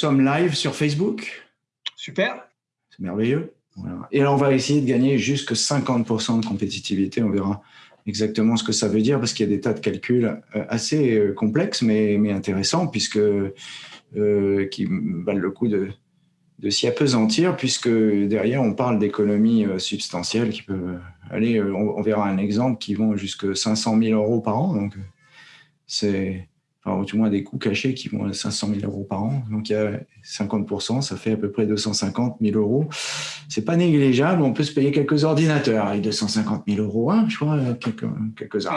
sommes live sur Facebook. Super. C'est merveilleux. Et alors, on va essayer de gagner jusque 50% de compétitivité. On verra exactement ce que ça veut dire parce qu'il y a des tas de calculs euh, assez euh, complexes mais, mais intéressants puisque euh, qui valent le coup de, de s'y apesantir puisque derrière on parle d'économies substantielles qui peuvent aller, on, verra un exemple qui vont jusqu'à 500 000 euros par an. Donc c'est enfin, au moins des coûts cachés qui vont à 500 000 euros par an. Donc il y a 50%, ça fait à peu près 250 000 euros. C'est pas négligeable, on peut se payer quelques ordinateurs avec 250 000 euros, hein, je crois, quelques, quelques-uns.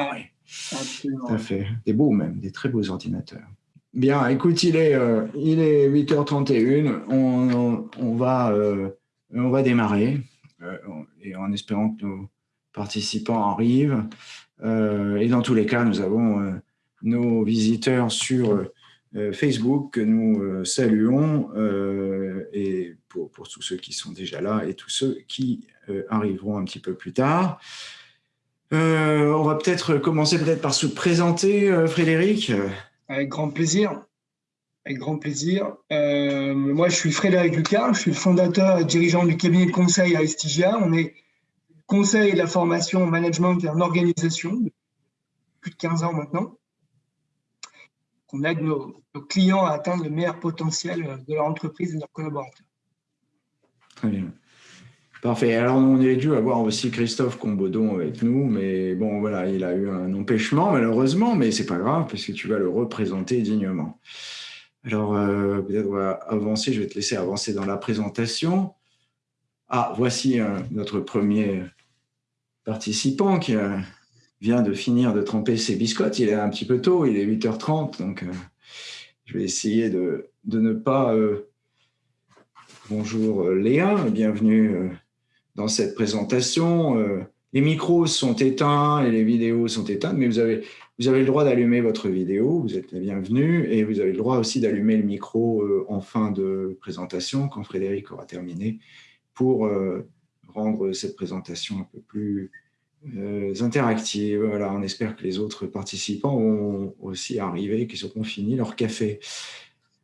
Tout à fait. Des beaux même, des très beaux ordinateurs. Bien, écoute, il est, euh, il est 8h31, on, on, va, euh, on va démarrer, euh, et en espérant que nos participants arrivent. et dans tous les cas, nous avons nos visiteurs sur euh, Facebook que nous euh, saluons euh, et pour, tous ceux qui sont déjà là et tous ceux qui arriveront un petit peu plus tard. on va peut-être commencer peut-être par se présenter, Frédéric. Avec grand plaisir. Avec grand plaisir. moi, je suis Frédéric Lucas, je suis le fondateur et dirigeant du cabinet de conseil à Estigia. On est conseil de la formation management et en organisation depuis plus de 15 ans maintenant on aide nos, clients à atteindre le meilleur potentiel de leur entreprise et de leurs collaborateurs. Très bien. Parfait. Alors, on est dû avoir aussi Christophe Combodon avec nous, mais bon, voilà, il a eu un empêchement, malheureusement, mais c'est pas grave, parce que tu vas le représenter dignement. Alors, euh, peut-être on va avancer, je vais te laisser avancer dans la présentation. Ah, voici euh, notre premier participant qui a vient de finir de tremper ses biscottes. Il est un petit peu tôt, il est 8h30, donc euh, je vais essayer de, de ne pas... Euh, bonjour euh, Léa, bienvenue dans cette présentation. les micros sont éteints et les vidéos sont éteintes, mais vous avez, vous avez le droit d'allumer votre vidéo, vous êtes la bienvenue, et vous avez le droit aussi d'allumer le micro en fin de présentation, quand Frédéric aura terminé, pour rendre cette présentation un peu plus euh, interactives. Voilà, on espère que les autres participants vont aussi arriver, qu'ils auront fini leur café.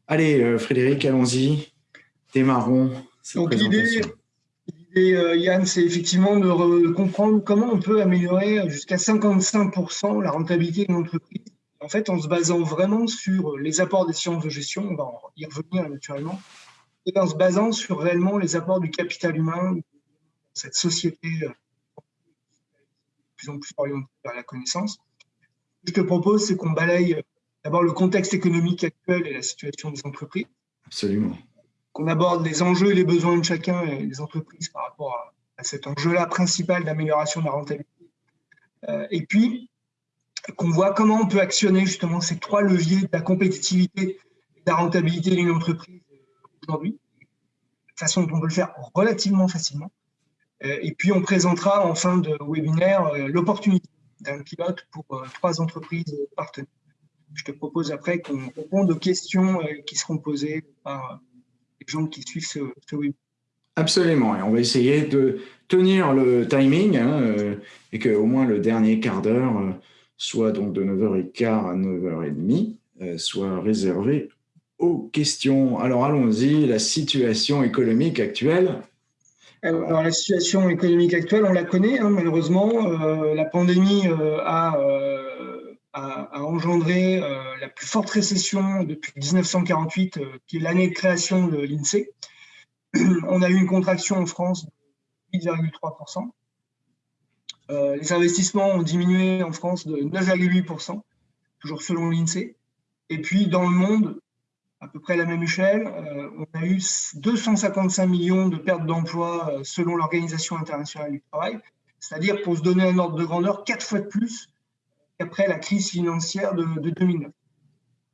Allez, euh, Frédéric, allons-y. Démarrons. Donc l'idée, euh, Yann, c'est effectivement de comprendre comment on peut améliorer jusqu'à 55% la rentabilité d'une entreprise. En fait, en se basant vraiment sur les apports des sciences de gestion, on va y revenir naturellement, et en se basant sur réellement les apports du capital humain, cette société plus en plus orienté vers la connaissance. Ce que je te propose, c'est qu'on balaye euh, d'abord le contexte économique actuel et la situation des entreprises. Absolument. Qu'on aborde les enjeux et les besoins de chacun et des entreprises par rapport à, cet enjeu-là principal d'amélioration de la rentabilité. Euh, et puis, qu'on voit comment on peut actionner justement ces trois leviers de la compétitivité et de la rentabilité d'une entreprise aujourd'hui, de façon dont on peut le faire relativement facilement. Euh, et puis, on présentera en fin de webinaire euh, l'opportunité d'un pilote pour euh, trois entreprises partenaires. Je te propose après qu'on réponde aux questions qui seront posées par les gens qui suivent ce, webinaire. Absolument, et on va essayer de tenir le timing hein, et qu'au moins le dernier quart d'heure, soit donc de 9h15 à 9h30, soit réservé aux questions. Alors allons-y, la situation économique actuelle alors, la situation économique actuelle, on la connaît, hein, malheureusement. Euh, la pandémie euh, euh, a, engendré la plus forte récession depuis 1948, qui est l'année de création de l'INSEE. On a eu une contraction en France de 8,3%. les investissements ont diminué en France de 9,8%, toujours selon l'INSEE. Et puis, dans le monde, à peu près la même échelle. Euh, on a eu 255 millions de pertes d'emplois euh, selon l'Organisation internationale du travail, c'est-à-dire pour se donner un ordre de grandeur, quatre fois de plus qu'après la crise financière de, 2009.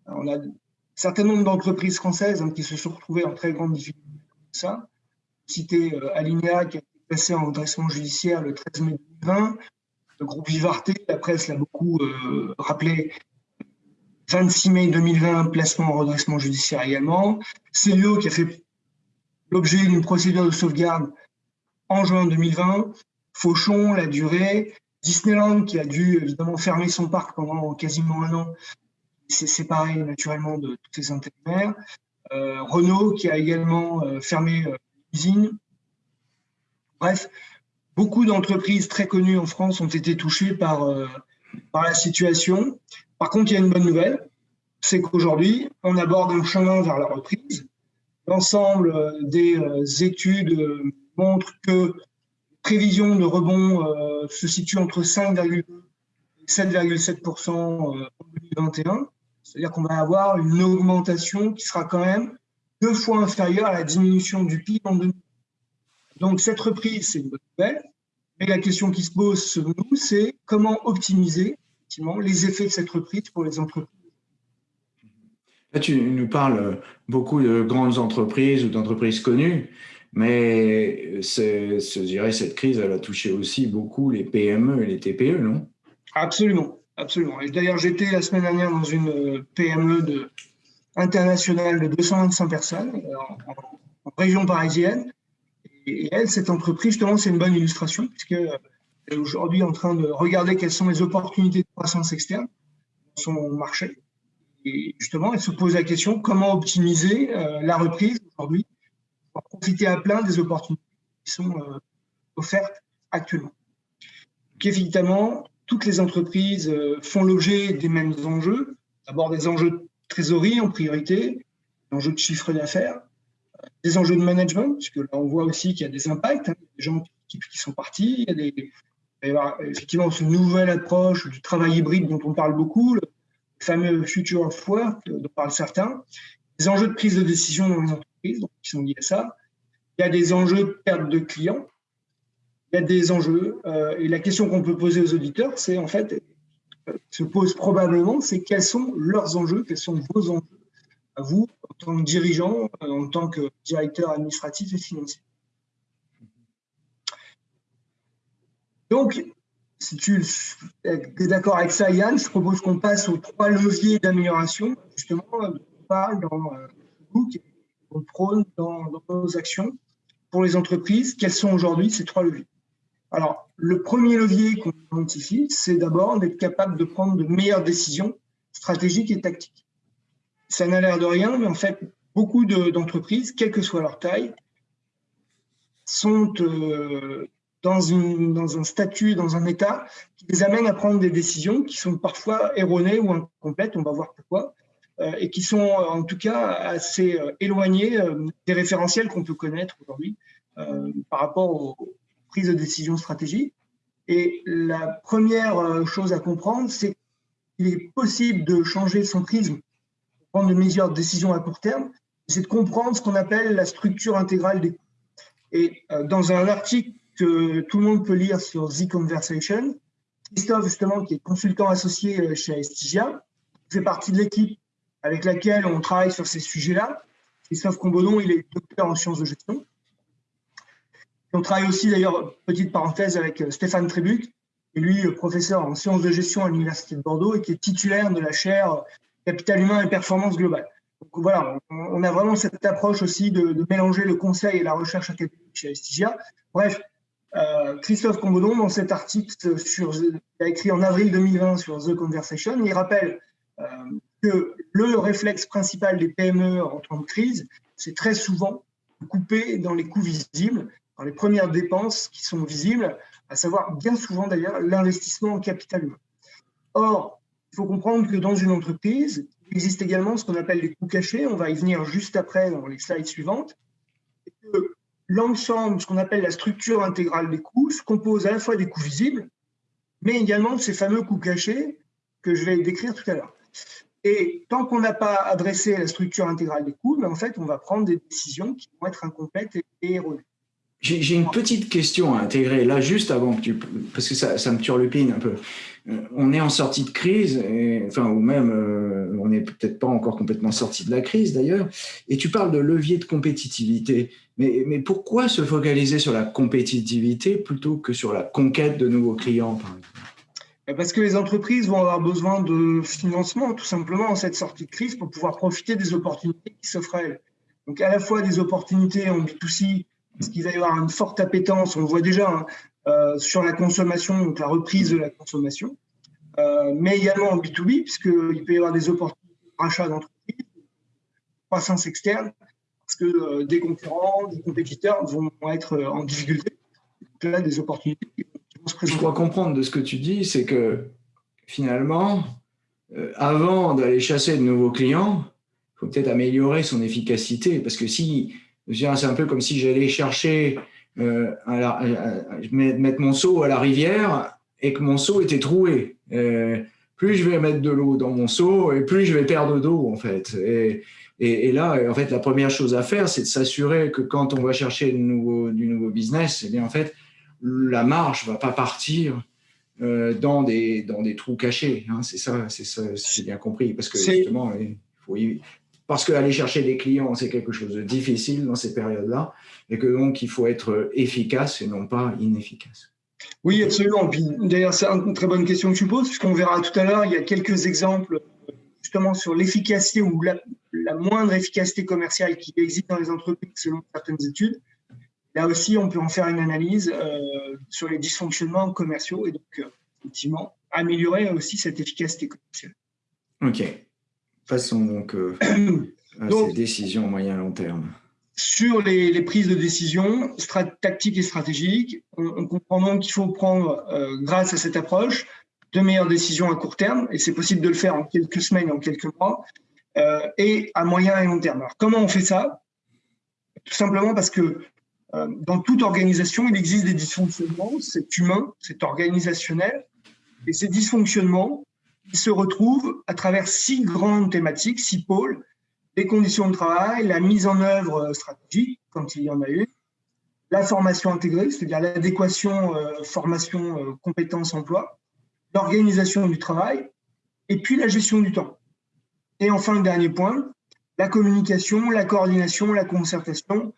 on a un certain nombre d'entreprises françaises hein, qui se sont retrouvées en très grande difficulté. Ça, cité euh, Alinea qui a été passé en redressement judiciaire le 13 mai 2020, le groupe Vivarté, la presse l'a beaucoup rappelé, 26 mai 2020, placement en redressement judiciaire également. Célio qui a fait l'objet d'une procédure de sauvegarde en juin 2020. Fauchon, la durée. Disneyland qui a dû évidemment fermer son parc pendant quasiment un an. s'est séparé naturellement de tous ses intérimaires. Renault qui a également fermé l'usine. Bref, beaucoup d'entreprises très connues en France ont été touchées par, par la situation. Par contre, il y a une bonne nouvelle, c'est qu'aujourd'hui, on aborde un chemin vers la reprise. L'ensemble des études montrent que prévision de rebond euh, se situe entre 5,2 et 7,7% en 2021. C'est-à-dire qu'on va avoir une augmentation qui sera quand même deux fois inférieure à la diminution du PIB en 2020. Donc cette reprise, c'est une bonne nouvelle. Mais la question qui se pose selon nous, c'est comment optimiser les effets de cette reprise pour les entreprises. Là, tu nous parles beaucoup de grandes entreprises ou d'entreprises connues. Mais je dirais cette crise, elle a touché aussi beaucoup les PME et les TPE, non? Absolument, absolument. Et d'ailleurs, j'étais la semaine dernière dans une PME de, internationale de 225 personnes en, région parisienne. Et elle, cette entreprise, justement, c'est une bonne illustration puisque est aujourd'hui en train de regarder quelles sont les opportunités de croissance externe dans son marché. Et justement, elle se pose la question comment optimiser euh, la reprise aujourd'hui profiter à plein des opportunités qui sont euh, offertes actuellement. Évidemment, toutes les entreprises euh, font l'objet des mêmes enjeux. D'abord des enjeux de trésorerie en priorité, des enjeux de chiffre d'affaires, des enjeux de management, puisque là on voit aussi qu'il y a des impacts, hein, des gens qui, sont partis, il y a des, effectivement cette nouvelle approche du travail hybride dont on parle beaucoup, le fameux future of work dont parlent certains, des enjeux de prise de décision dans les entreprises qui sont liés à ça. Il y a des enjeux de perte de clients. Il y a des enjeux. Euh, et la question qu'on peut poser aux auditeurs, c'est en fait, se pose probablement, c'est quels sont leurs enjeux, quels sont vos enjeux à vous, en tant que dirigeant, en tant que directeur administratif et financier. Donc, si tu es d'accord avec ça, Yann, je propose qu'on passe aux trois leviers d'amélioration, justement, on parle dans le book on prône dans, nos actions pour les entreprises. Quels sont aujourd'hui ces trois leviers? Alors, le premier levier qu'on identifie, c'est d'abord d'être capable de prendre de meilleures décisions stratégiques et tactiques. Ça n'a l'air de rien, mais en fait, beaucoup d'entreprises, quelle que soit leur taille, sont euh, dans, un statut, dans un état qui les amène à prendre des décisions qui sont parfois erronées ou incomplètes. On va voir pourquoi. Euh, et qui sont en tout cas assez euh, éloignés euh, des référentiels qu'on peut connaître aujourd'hui par rapport aux prises de décision stratégiques. Et la première chose à comprendre, c'est qu'il est possible de changer son prisme prendre de meilleures décisions à court terme, c'est de comprendre ce qu'on appelle la structure intégrale des coûts. Et dans un article que tout le monde peut lire sur The Conversation, Christophe, justement, qui est consultant associé chez Estigia, fait partie de l'équipe avec laquelle on travaille sur ces sujets-là. Christophe Combodon, il est docteur en sciences de gestion. on travaille aussi, d'ailleurs, petite parenthèse, avec euh, Stéphane Trébuc, et lui, professeur en sciences de gestion à l'Université de Bordeaux et qui est titulaire de la chaire Capital humain et performance globale. Donc voilà, on a vraiment cette approche aussi de, mélanger le conseil et la recherche académique chez Estigia. Bref, euh, Christophe Combodon, dans cet article sur, qu'il a écrit en avril 2020 sur The Conversation, il rappelle euh, que le réflexe principal des PME en temps de crise, c'est très souvent de couper dans les coûts visibles, dans les premières dépenses qui sont visibles, à savoir bien souvent d'ailleurs l'investissement en capital humain. Or, il faut comprendre que dans une entreprise, il existe également ce qu'on appelle les coûts cachés, on va y venir juste après dans les slides suivantes, l'ensemble, ce qu'on appelle la structure intégrale des coûts, se compose à la fois des coûts visibles, mais également de ces fameux coûts cachés que je vais décrire tout à l'heure. Et tant qu'on n'a pas adressé la structure intégrale des coûts, mais en fait, on va prendre des décisions qui vont être incomplètes et, erronées. J'ai une petite question à intégrer là, juste avant que tu. Parce que ça, ça me turlupine un peu. Euh, on est en sortie de crise, enfin, ou même euh, on n'est peut-être pas encore complètement sorti de la crise d'ailleurs, et tu parles de levier de compétitivité. Mais, mais, pourquoi se focaliser sur la compétitivité plutôt que sur la conquête de nouveaux clients, par exemple? Parce que les entreprises vont avoir besoin de financement, tout simplement, en cette sortie de crise pour pouvoir profiter des opportunités qui s'offrent à elles. Donc, à la fois des opportunités en B2C, parce qu'il va y avoir une forte appétence, on le voit déjà, hein, euh, sur la consommation, donc la reprise de la consommation, euh, mais également en B2B, puisqu'il peut y avoir des opportunités de rachat d'entreprises, croissance externe parce que des concurrents, des compétiteurs vont, être en difficulté. là, des opportunités qui vont. Je crois comprendre de ce que tu dis, c'est que finalement, avant d'aller chasser de nouveaux clients, il faut peut-être améliorer son efficacité. Parce que si, c'est un peu comme si j'allais chercher, euh, à mettre mon seau à la rivière et que mon seau était troué. Euh, plus je vais mettre de l'eau dans mon seau et plus je vais perdre d'eau en fait. Et, et, là, en fait, la première chose à faire, c'est de s'assurer que quand on va chercher du nouveau, du nouveau business, eh bien en fait, la marge va pas partir euh, dans des dans des trous cachés. Hein. C'est ça, c'est ça, j'ai bien compris, parce que justement, il faut, parce qu'aller chercher des clients, c'est quelque chose de difficile dans ces périodes-là, et que donc il faut être efficace et non pas inefficace. Oui, absolument. D'ailleurs, c'est une très bonne question que tu poses, puisqu'on verra tout à l'heure, il y a quelques exemples justement sur l'efficacité ou la, moindre efficacité commerciale qui existe dans les entreprises selon certaines études. Là aussi, on peut en faire une analyse euh, sur les dysfonctionnements commerciaux et donc, euh, effectivement, améliorer aussi cette efficacité commerciale. OK. Passons donc euh, à ces décisions moyen long terme. Sur les, prises de décision tactiques et stratégiques, on, comprend donc qu'il faut prendre, euh, grâce à cette approche, de meilleures décisions à court terme, et c'est possible de le faire en quelques semaines, en quelques mois, euh, et à moyen et long terme. Alors, comment on fait ça? Tout simplement parce que dans toute organisation, il existe des dysfonctionnements, c'est humain, c'est organisationnel, et ces dysfonctionnements, il se retrouve à travers six grandes thématiques, six pôles, les conditions de travail, la mise en œuvre stratégique, quand il y en a eu, la formation intégrée, c'est-à-dire l'adéquation euh, formation, euh, compétences, emploi, l'organisation du travail, et puis la gestion du temps. Et enfin, le dernier point, la communication, la coordination, la concertation.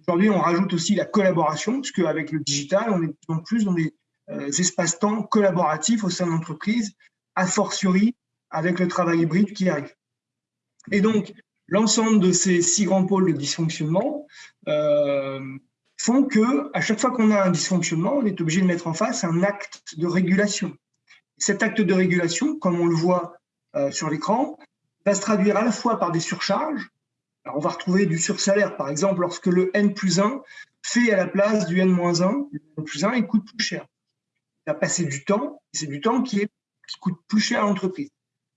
Aujourd'hui, on rajoute aussi la collaboration, puisque avec le digital, on est de plus en plus dans des euh, espaces-temps collaboratifs au sein de l'entreprise a fortiori avec le travail hybride qui arrive. Et donc, l'ensemble de ces six grands pôles de dysfonctionnement euh, font que, à chaque fois qu'on a un dysfonctionnement, on est obligé de mettre en face un acte de régulation. Cet acte de régulation, comme on le voit euh, sur l'écran, va se traduire à la fois par des surcharges. Alors, on va retrouver du sursalaire, par exemple, lorsque le N plus 1 fait à la place du N-1, le N plus 1, il coûte plus cher. Il va passer du temps, c'est du temps qui est qui coûte plus cher à l'entreprise.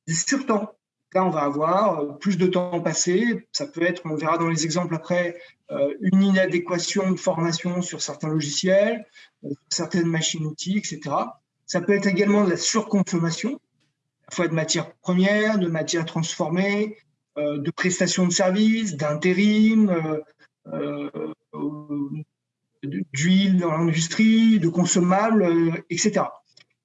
Du surtemps. Là, on va avoir euh, plus de temps passé. Ça peut être, on verra dans les exemples après, euh, une inadéquation de formation sur certains logiciels, euh, certaines machines-outils, etc. Ça peut être également de la surconsommation, à la fois de matières premières, de matières transformées, de prestations de services, d'intérim, d'huile dans l'industrie, de consommables, etc.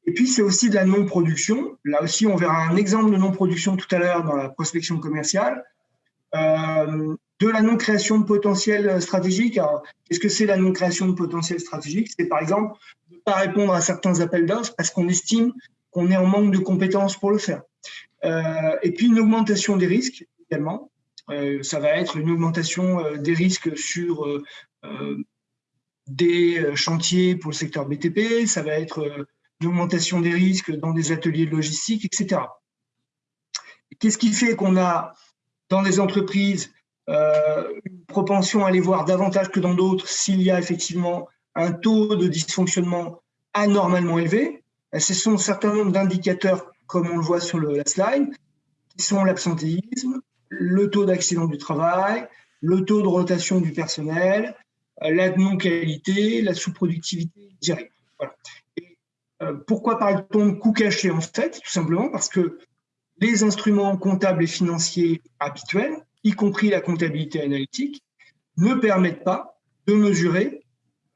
Et puis, c'est aussi de la non-production. Là aussi, on verra un exemple de non-production tout à l'heure dans la prospection commerciale. Euh, de la non-création de potentiel stratégique. Qu'est-ce que c'est la non-création de potentiel stratégique? C'est par exemple ne pas répondre à certains appels d'offres parce qu'on estime qu'on est en manque de compétences pour le faire. Euh, et puis, une augmentation des risques également. Euh, ça va être une augmentation des risques sur des chantiers pour le secteur BTP. Ça va être d'augmentation des risques dans des ateliers de logistique, etc. Qu'est-ce qui fait qu'on a dans des entreprises euh, une propension à aller voir davantage que dans d'autres s'il y a effectivement un taux de dysfonctionnement anormalement élevé? Ben, Ce sont un certain nombre d'indicateurs, comme on le voit sur la slide, qui sont l'absentéisme, le taux d'accident du travail, le taux de rotation du personnel, la non-qualité, la sous-productivité directe. Euh, pourquoi parle-t-on de coûts cachés En fait, tout simplement parce que les instruments comptables et financiers habituels, y compris la comptabilité analytique, ne permettent pas de mesurer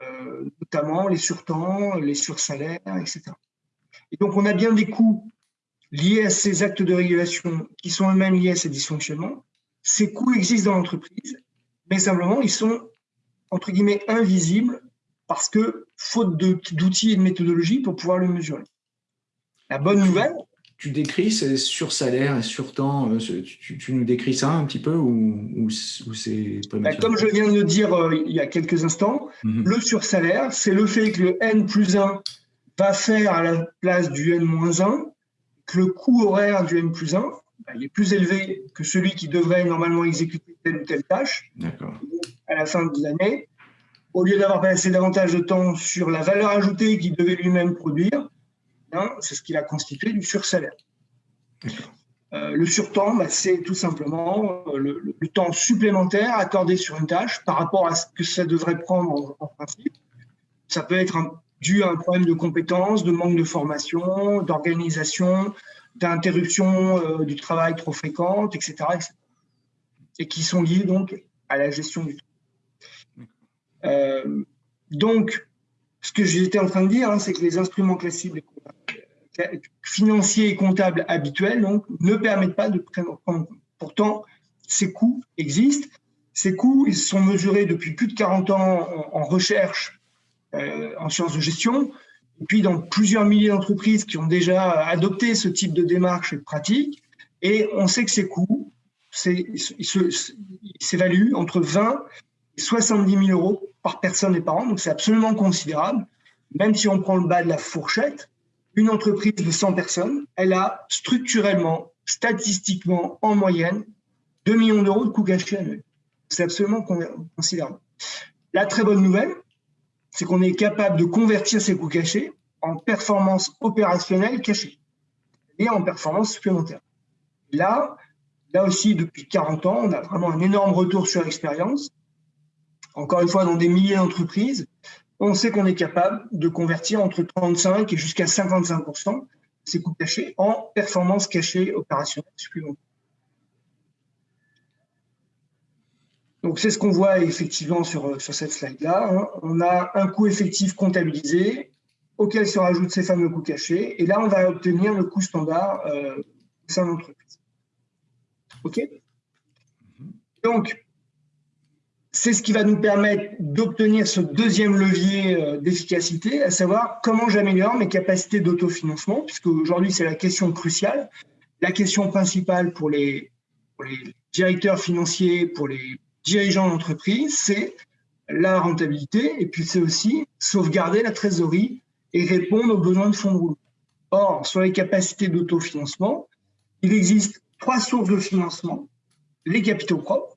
euh, notamment les surtemps, les sursalaires, etc. Et donc, on a bien des coûts liés à ces actes de régulation qui sont eux-mêmes liés à ces dysfonctionnements. Ces coûts existent dans l'entreprise, mais simplement, ils sont, entre guillemets, invisibles parce que faute d'outils et de méthodologie pour pouvoir le mesurer. La bonne nouvelle. Tu décris ces sursalaires et surtemps, euh, tu, tu, nous décris ça un petit peu ou, ou, c'est bah, Comme je viens de le dire euh, il y a quelques instants, mhm. le sursalaire, c'est le fait que le N plus 1 va faire à la place du N moins 1, que le coût horaire du N plus 1 bah, il est plus élevé que celui qui devrait normalement exécuter telle ou telle tâche. À la fin de l'année, au lieu d'avoir passé davantage de temps sur la valeur ajoutée qu'il devait lui-même produire, hein, c'est ce qu'il a constitué du sursalaire. Euh, le surtemps, bah, c'est tout simplement euh, le, temps supplémentaire accordé sur une tâche par rapport à ce que ça devrait prendre en, principe. Ça peut être dû à un problème de compétences, de manque de formation, d'organisation, d'interruption euh, du travail trop fréquente, etc., Et qui sont liés donc à la gestion du temps. Donc, ce que j'étais en train de dire, hein, c'est que les instruments classiques, financiers et comptables habituels ne permettent pas de prendre en compte. Pourtant, ces coûts existent. Ces coûts, ils sont mesurés depuis plus de 40 ans en, recherche, euh, en sciences de gestion, et puis dans plusieurs milliers d'entreprises qui ont déjà adopté ce type de démarche et de pratique. Et on sait que ces coûts s'évaluent entre 20 et 70 000 euros par personne et par an. Donc c'est absolument considérable. Même si on prend le bas de la fourchette, une entreprise de 100 personnes, elle a structurellement, statistiquement, en moyenne, 2 millions d'euros de coûts cachés annuels. C'est absolument considérable. La très bonne nouvelle, c'est qu'on est capable de convertir ces coûts cachés en performance opérationnelle cachée et en performance supplémentaire. Là, là aussi, depuis 40 ans, on a vraiment un énorme retour sur expérience. Encore une fois, dans des milliers d'entreprises, on sait qu'on est capable de convertir entre 35 et jusqu'à 55% ces coûts cachés en performance cachée opérationnelle supplémentaire. Donc c'est ce qu'on voit effectivement sur, sur cette slide-là. Hein. On a un coût effectif comptabilisé auquel se rajoutent ces fameux coûts cachés. Et là, on va obtenir le coût standard euh, au sein de l'entreprise. OK? Donc, c'est ce qui va nous permettre d'obtenir ce deuxième levier euh, d'efficacité, à savoir comment j'améliore mes capacités d'autofinancement, puisque aujourd'hui c'est la question cruciale. La question principale pour les, directeurs financiers, pour les dirigeants d'entreprise, c'est la rentabilité, et puis c'est aussi sauvegarder la trésorerie et répondre aux besoins de fonds de roulement. Or, sur les capacités d'autofinancement, il existe trois sources de financement, les capitaux propres,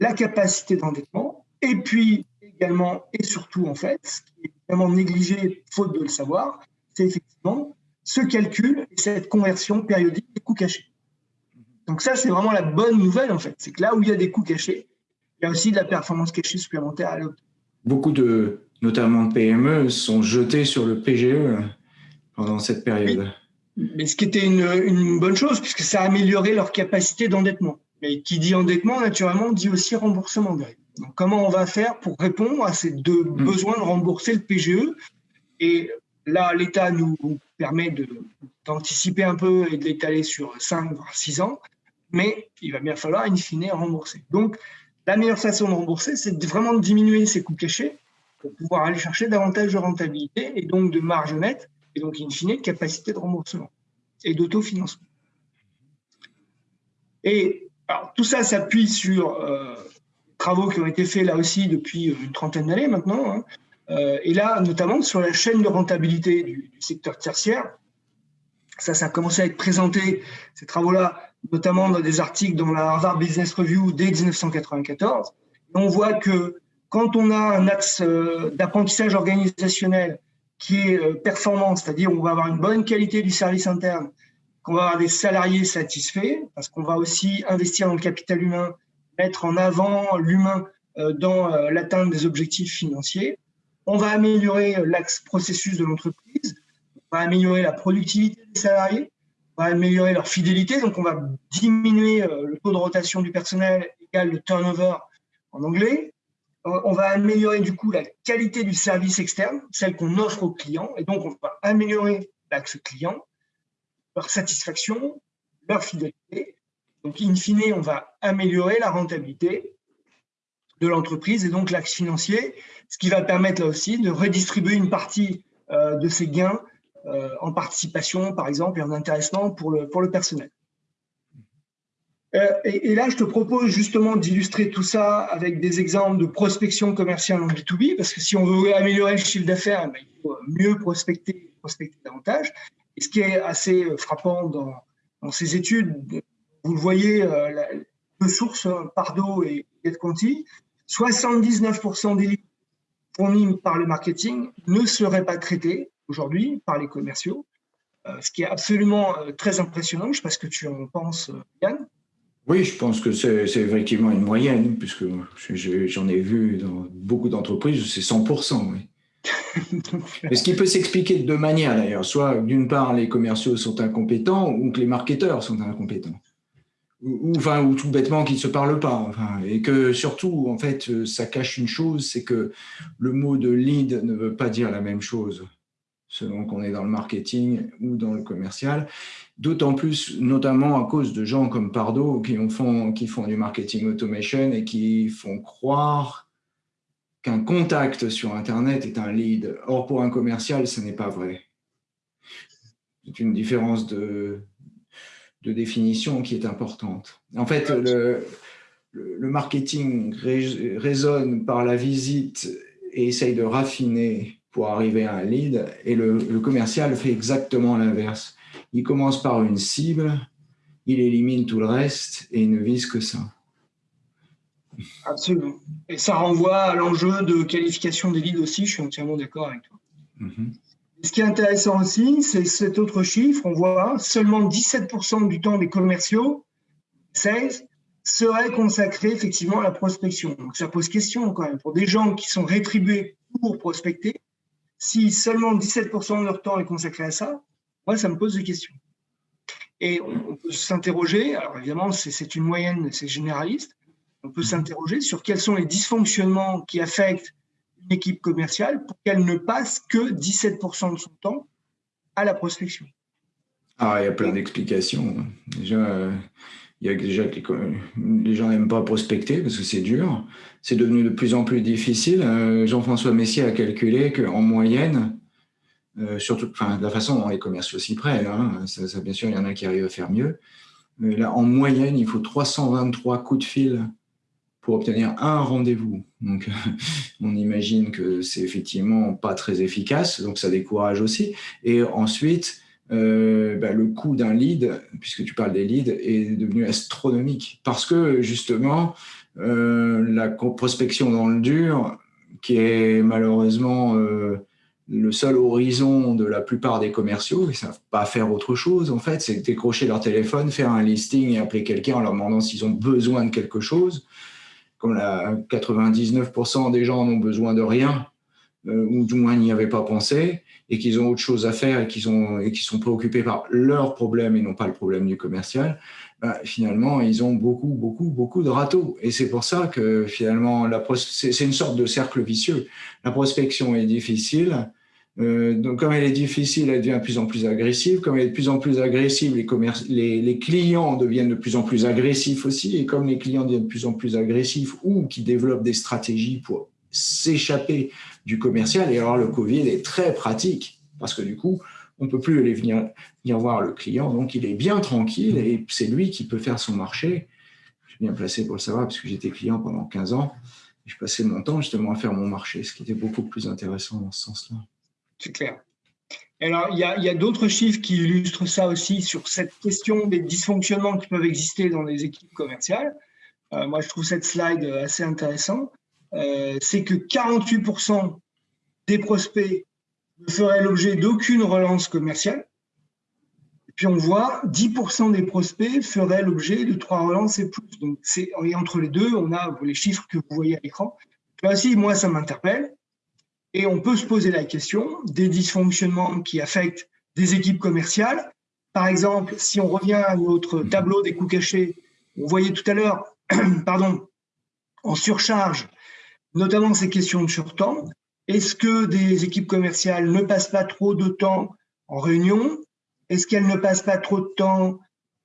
la capacité d'endettement, et puis également et surtout, en fait, ce qui est vraiment négligé, faute de le savoir, c'est effectivement ce calcul et cette conversion périodique des coûts cachés. Donc ça, c'est vraiment la bonne nouvelle, en fait. C'est que là où il y a des coûts cachés, il y a aussi de la performance cachée supplémentaire à l'autre. Beaucoup de, notamment de PME, sont jetés sur le PGE pendant cette période. Mais ce qui était une, une bonne chose, puisque ça a amélioré leur capacité d'endettement. Mais qui dit endettement, naturellement, dit aussi remboursement. Donc, comment on va faire pour répondre à ces deux hmm. besoins de rembourser le PGE Et là, l'État nous permet d'anticiper un peu et de l'étaler sur 5 voire 6 ans, mais il va bien falloir, in fine, rembourser. Donc, la meilleure façon de rembourser, c'est vraiment de diminuer ces coûts cachés pour pouvoir aller chercher davantage de rentabilité et donc de marge nette, et donc, in fine, de capacité de remboursement et d'autofinancement. Et alors, tout ça s'appuie sur euh, travaux qui ont été faits là aussi depuis une trentaine d'années maintenant. Hein. Euh, et là, notamment sur la chaîne de rentabilité du, secteur tertiaire. Ça, ça a commencé à être présenté, ces travaux-là, notamment dans des articles dans la Harvard Business Review dès 1994. on voit que quand on a un axe euh, d'apprentissage organisationnel qui est euh, performant, c'est-à-dire on va avoir une bonne qualité du service interne, qu'on va avoir des salariés satisfaits, parce qu'on va aussi investir dans le capital humain, mettre en avant l'humain euh, dans euh, l'atteinte des objectifs financiers. On va améliorer euh, l'axe processus de l'entreprise, on va améliorer la productivité des salariés, on va améliorer leur fidélité, donc on va diminuer le taux de rotation du personnel égal le turnover en anglais. On va améliorer du coup la qualité du service externe, celle qu'on offre aux clients, et donc on va améliorer l'axe client leur satisfaction, leur fidélité. Donc, in fine, on va améliorer la rentabilité de l'entreprise et donc l'axe financier, ce qui va permettre là aussi de redistribuer une partie euh, de ces gains euh, en participation, par exemple, et en intéressement pour le, pour le personnel. Euh, et, là, je te propose justement d'illustrer tout ça avec des exemples de prospection commerciale en B2B, parce que si on veut améliorer le chiffre d'affaires, il faut mieux prospecter, prospecter davantage. Ce qui est assez euh, frappant dans, ces études, vous le voyez, la, deux sources, Pardo et GetConti, 79% des livres fournis par le marketing ne seraient pas traités aujourd'hui par les commerciaux, ce qui est absolument très impressionnant. Je ne sais pas ce que tu en penses, Yann. Oui, je pense que c'est effectivement une moyenne, puisque j'en ai vu dans beaucoup d'entreprises, c'est 100%. Oui. ce qui peut s'expliquer de deux manières d'ailleurs. Soit d'une part, les commerciaux sont incompétents ou que les marketeurs sont incompétents. Ou, enfin, ou tout bêtement qu'ils ne se parlent pas. et que surtout, en fait, ça cache une chose, c'est que le mot de lead ne veut pas dire la même chose selon qu'on est dans le marketing ou dans le commercial. D'autant plus, notamment à cause de gens comme Pardo qui, font, qui font du marketing automation et qui font croire qu'un contact sur Internet est un lead. Or, pour un commercial, ce n'est pas vrai. C'est une différence de, de définition qui est importante. En fait, le, marketing résonne par la visite et essaye de raffiner pour arriver à un lead, et le, le commercial fait exactement l'inverse il commence par une cible, il élimine tout le reste et il ne vise que ça. Absolument. Et ça renvoie à l'enjeu de qualification des leads aussi, je suis entièrement d'accord avec toi. Mhm. Ce qui est intéressant aussi, c'est cet autre chiffre, on voit seulement 17% du temps des commerciaux, 16, serait consacré effectivement à la prospection. Donc ça pose question quand même. Pour des gens qui sont rétribués pour prospecter, si seulement 17% de leur temps est consacré à ça, moi, ça me pose des questions. Et on peut s'interroger, alors évidemment, c'est une moyenne, c'est généraliste, on peut s'interroger sur quels sont les dysfonctionnements qui affectent une équipe commerciale pour qu'elle ne passe que 17% de son temps à la prospection. Ah, il y a plein d'explications. Déjà, il y a déjà les, gens n'aiment pas prospecter parce que c'est dur. C'est devenu de plus en plus difficile. Euh, Jean-François Messier a calculé qu'en moyenne, euh, surtout, de la façon dont les commerciaux s'y prennent. Hein, bien sûr, il y en a qui arrivent à faire mieux. Là, en moyenne, il faut 323 coups de fil pour obtenir un rendez-vous. Donc, on imagine que c'est effectivement pas très efficace, donc ça décourage aussi. Et ensuite, euh, bah, le coût d'un lead, puisque tu parles des leads, est devenu astronomique. Parce que, justement, euh, la prospection dans le dur, qui est malheureusement le seul horizon de la plupart des commerciaux, ils ne savent pas faire autre chose, en fait, c'est décrocher leur téléphone, faire un listing et appeler quelqu'un en leur demandant s'ils ont besoin de quelque chose. Comme la 99% des gens n'ont besoin de rien, euh, ou du moins n'y avaient pas pensé, et qu'ils ont autre chose à faire et qu'ils sont préoccupés par leurs problèmes et non pas le problème du commercial, bah, finalement, ils ont beaucoup, beaucoup, beaucoup de râteaux. Et c'est pour ça que finalement, c'est une sorte de cercle vicieux. La prospection est difficile. Euh, donc, comme elle est difficile, elle devient de plus en plus agressive. Comme elle est de plus en plus agressive, les, les, les, clients deviennent de plus en plus agressifs aussi. Et comme les clients deviennent de plus en plus agressifs ou qui développent des stratégies pour s'échapper du commercial, et alors le Covid est très pratique parce que du coup, on ne peut plus aller venir, venir voir le client, donc il est bien tranquille et c'est lui qui peut faire son marché. Je suis bien placé pour le savoir parce que j'étais client pendant 15 ans. Je passais mon temps justement à faire mon marché, ce qui était beaucoup plus intéressant dans ce sens-là. C'est clair. Alors, il y a, d'autres chiffres qui illustrent ça aussi sur cette question des dysfonctionnements qui peuvent exister dans les équipes commerciales. Euh, moi, je trouve cette slide assez intéressante. Euh, c'est que 48% des prospects ne ferait l'objet d'aucune relance commerciale. Et puis on voit 10% des prospects feraient l'objet de trois relances et plus. Donc c'est entre les deux, on a les chiffres que vous voyez à l'écran. Là aussi, moi, ça m'interpelle. Et on peut se poser la question des dysfonctionnements qui affectent des équipes commerciales. Par exemple, si on revient à notre tableau des coûts cachés, on voyait tout à l'heure, pardon, en surcharge, notamment ces questions de surtemps. Est-ce que des équipes commerciales ne passent pas trop de temps en réunion? Est-ce qu'elles ne passent pas trop de temps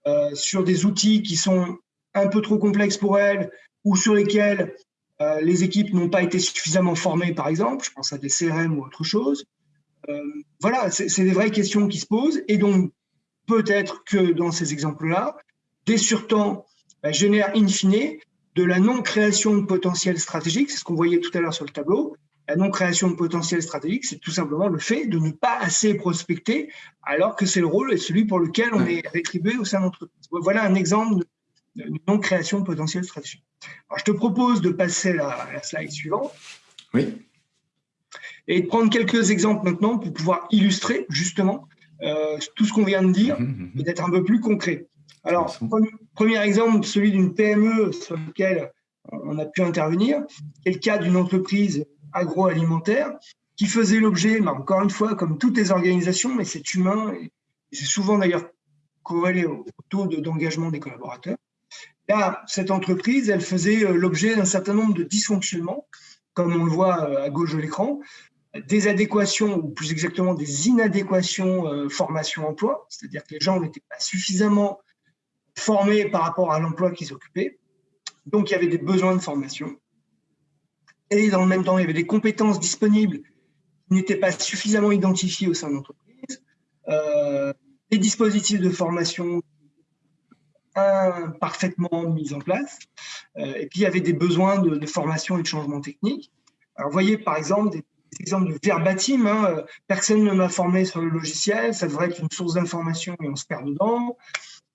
euh, sur des outils qui sont un peu trop complexes pour elles ou sur lesquels euh, les équipes n'ont pas été suffisamment formées, par exemple Je pense à des CRM ou autre chose. Euh, voilà, c'est des vraies questions qui se posent. Et donc, peut-être que dans ces exemples-là, des surtemps bah, génèrent in fine de la non-création de potentiel stratégique, c'est ce qu'on voyait tout à l'heure sur le tableau, La non-création de potentiel stratégique, c'est tout simplement le fait de ne pas assez prospecter, alors que c'est le rôle et celui pour lequel on est rétribué au sein de l'entreprise. Voilà un exemple non-création de potentiel stratégique. Alors, je te propose de passer à la slide suivante. Oui. Et de prendre quelques exemples maintenant pour pouvoir illustrer justement euh, tout ce qu'on vient de dire mhm, mhm. et d'être un peu plus concret. Alors, premier exemple, celui d'une PME sur lequel on a pu intervenir, c'est le cas d'une entreprise agroalimentaire qui faisait l'objet, encore une fois, comme toutes les organisations, mais c'est humain, et c'est souvent d'ailleurs corrélé au taux d'engagement des collaborateurs. Cette entreprise, elle faisait euh, l'objet d'un certain nombre de dysfonctionnements, comme on le voit euh, à gauche de l'écran, des adéquations, ou plus exactement des inadéquations euh, formation-emploi, c'est-à-dire que les gens n'étaient pas suffisamment formés par rapport à l'emploi qu'ils occupaient. Donc, il y avait des besoins de formation. Et dans le même temps, il y avait des compétences disponibles qui n'étaient pas suffisamment identifiées au sein de l'entreprise. Euh, des dispositifs de formation parfaitement mis en place. Euh, et puis, il y avait des besoins de, formation et de changement technique. Alors, vous voyez, par exemple, des exemple de verbatim. Hein. Personne ne m'a formé sur le logiciel, ça devrait être une source d'information et on se perd dedans.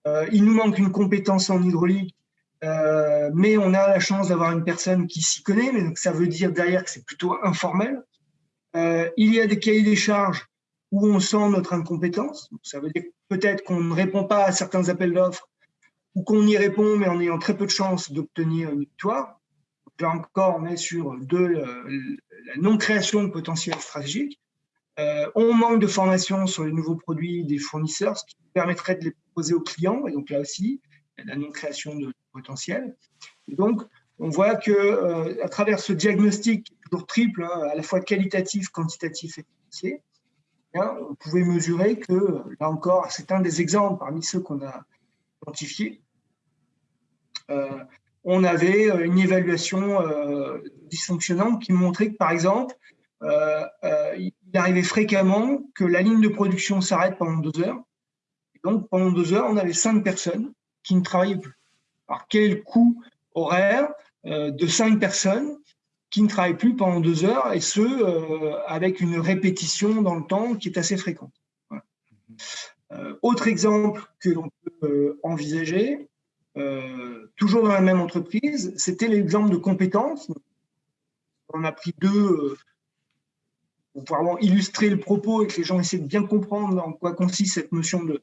Euh, il nous manque une compétence en hydraulique, euh, mais on a la chance d'avoir une personne qui s'y connaît, mais donc ça veut dire derrière que c'est plutôt informel. Il y a des cahiers des charges où on sent notre incompétence. Ça veut dire peut-être qu'on ne répond pas à certains appels d'offres ou qu'on y répond, mais en ayant très peu de chances d'obtenir une victoire là encore, on est sur de euh, la non-création de potentiel stratégique. Euh, on manque de formation sur les nouveaux produits des fournisseurs, ce qui permettrait de les proposer aux clients. Et donc là aussi, la non-création de potentiel. Et donc, on voit que euh, à travers ce diagnostic toujours triple, hein, à la fois qualitatif, quantitatif et financier, eh on pouvait mesurer que, là encore, c'est un des exemples parmi ceux qu'on a identifiés, on avait euh, une évaluation euh, dysfonctionnante qui montrait que, par exemple, euh, il arrivait fréquemment que la ligne de production s'arrête pendant deux heures. Donc, pendant deux heures, on avait cinq personnes qui ne travaillaient plus. Alors, quel coût horaire de cinq personnes qui ne travaillent plus pendant deux heures, et ce, avec une répétition dans le temps qui est assez fréquente. autre exemple que l'on peut envisager, euh, toujours dans la même entreprise, c'était l'exemple de compétences. On a pris deux euh, pour vraiment illustrer le propos et que les gens essaient de bien comprendre en quoi consiste cette notion de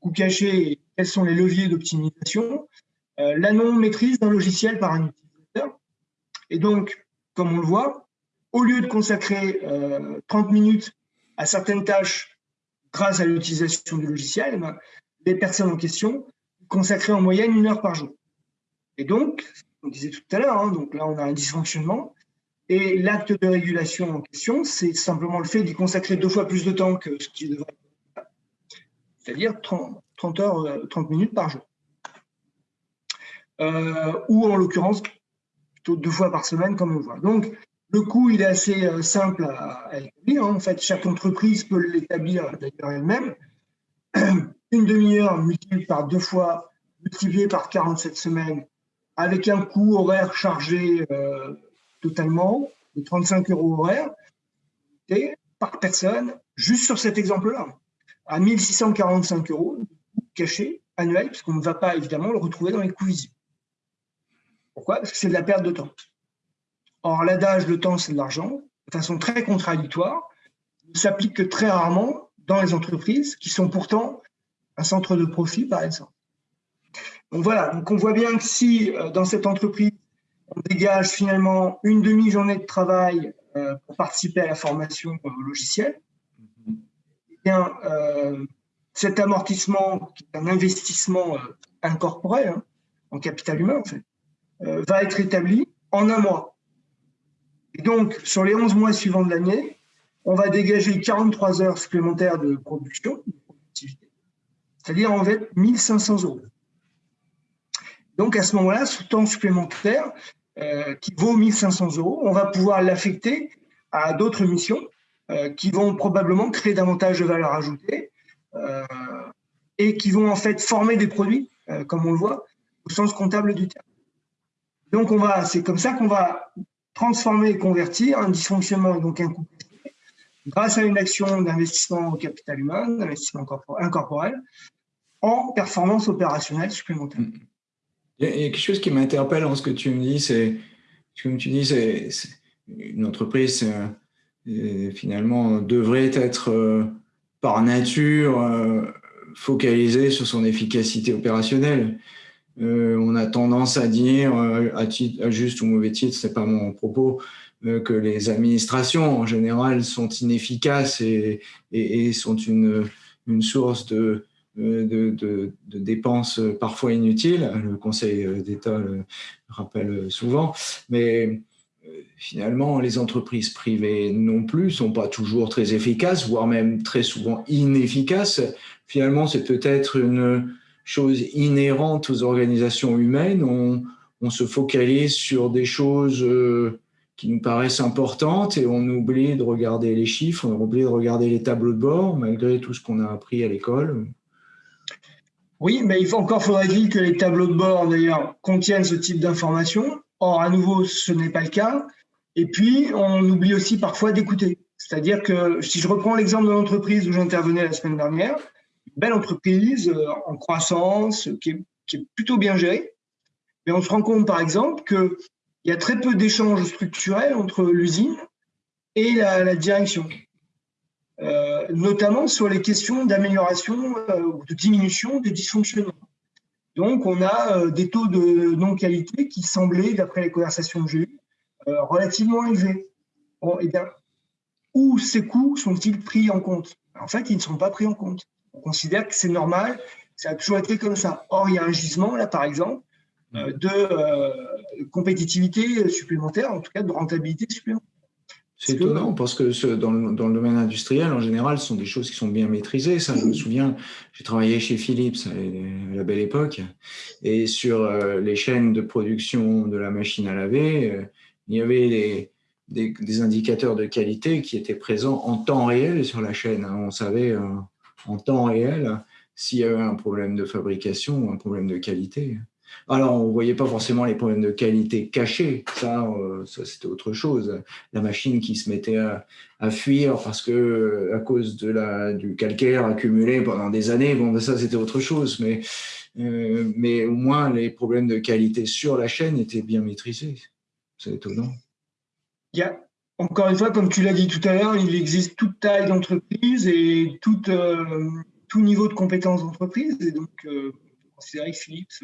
coût caché et quels sont les leviers d'optimisation. Euh, la non-maîtrise d'un logiciel par un utilisateur. Et donc, comme on le voit, au lieu de consacrer 30 minutes à certaines tâches grâce à l'utilisation du logiciel, eh ben, les personnes en question consacrer en moyenne une heure par jour. Et donc, on disait tout à l'heure, hein, donc là on a un dysfonctionnement, et l'acte de régulation en question, c'est simplement le fait d'y consacrer deux fois plus de temps que ce qui devrait c'est-à-dire 30, 30, heures, 30 euh, minutes par jour. Euh, ou en l'occurrence, plutôt deux fois par semaine, comme on voit. Donc, le coût, il est assez euh, simple à, établir. Hein. En fait, chaque entreprise peut l'établir d'ailleurs elle-même. Une demi-heure multipliée par deux fois, multipliée par 47 semaines, avec un coût horaire chargé euh, totalement de 35 euros horaire, et par personne, juste sur cet exemple-là, à 1645 euros caché annuel, puisqu'on ne va pas évidemment le retrouver dans les coûts visibles. Pourquoi? Parce que c'est de la perte de temps. Or, l'adage le temps, c'est de l'argent, de façon très contradictoire, ne s'applique que très rarement dans les entreprises qui sont pourtant un centre de profit, par exemple. Donc voilà, on voit bien que si euh, dans cette entreprise, on dégage finalement une demi-journée de travail euh, pour participer à la formation logicielle, eh bien, euh, cet amortissement, qui est un investissement incorporel, hein, en capital humain en fait, va être établi en un mois. Et donc, sur les 11 mois suivants de l'année, on va dégager 43 heures supplémentaires de production, de productivité, c'est-à-dire en fait 1500 euros. Donc à ce moment-là, ce temps supplémentaire euh, qui vaut 1500 euros, on va pouvoir l'affecter à d'autres missions euh, qui vont probablement créer davantage de valeur ajoutée euh, et qui vont en fait former des produits, comme on le voit, au sens comptable du terme. Donc on va, c'est comme ça qu'on va transformer et convertir un dysfonctionnement donc un coût grâce à une action d'investissement au capital humain, d'investissement incorporel, en performance opérationnelle supplémentaire. Il y a quelque chose qui m'interpelle en ce que tu me dis, c'est, comme tu dis, c'est, une entreprise euh, finalement devrait être euh, par nature euh, focalisée sur son efficacité opérationnelle. on a tendance à dire, à, juste ou mauvais titre, c'est pas mon propos, que les administrations en général sont inefficaces et, sont une, source de, de, dépenses parfois inutiles. Le Conseil d'État le rappelle souvent. Mais finalement, les entreprises privées non plus sont pas toujours très efficaces, voire même très souvent inefficaces. Finalement, c'est peut-être une chose inhérente aux organisations humaines. On, se focalise sur des choses euh, qui nous paraissent importantes et on oublie de regarder les chiffres, on oublie de regarder les tableaux de bord, malgré tout ce qu'on a appris à l'école. Oui, mais il faut, encore faudrait-il que les tableaux de bord, d'ailleurs, contiennent ce type d'informations. Or, à nouveau, ce n'est pas le cas. Et puis, on oublie aussi parfois d'écouter. C'est-à-dire que si je reprends l'exemple de l'entreprise où j'intervenais la semaine dernière, belle entreprise euh, en croissance, qui est, plutôt bien gérée, mais on se rend compte par exemple qu'il y a très peu d'échanges structurels entre l'usine et la, direction, euh, notamment sur les questions d'amélioration euh, ou de diminution des dysfonctionnements. Donc, on a des taux de non-qualité qui semblaient, d'après les conversations que j'ai eues, euh, relativement élevé. Bon, eh bien, où ces coûts sont-ils pris en compte? En fait, ils ne sont pas pris en compte. On considère que c'est normal, ça a toujours été comme ça. Or, il y a un gisement, là, par exemple, euh, de euh, compétitivité supplémentaire, en tout cas de rentabilité supplémentaire. C'est étonnant parce que dans, le, dans, le, domaine industriel, en général, ce sont des choses qui sont bien maîtrisées. Ça, je me souviens, j'ai travaillé chez Philips à la belle époque, et sur les chaînes de production de la machine à laver, il y avait des, indicateurs de qualité qui étaient présents en temps réel sur la chaîne. Hein. On savait euh, en temps réel s'il y avait un problème de fabrication ou un problème de qualité. Alors, on ne voyait pas forcément les problèmes de qualité cachés, ça, euh, ça c'était autre chose. La machine qui se mettait à, fuir parce que à cause de la, du calcaire accumulé pendant des années, bon, ben, ça c'était autre chose. Mais, euh, mais au moins, les problèmes de qualité sur la chaîne étaient bien maîtrisés. C'est étonnant. Il encore une fois, comme tu l'as dit tout à l'heure, il existe toute taille d'entreprise et tout, euh, tout niveau de compétences d'entreprise. Et donc, considérer que Philips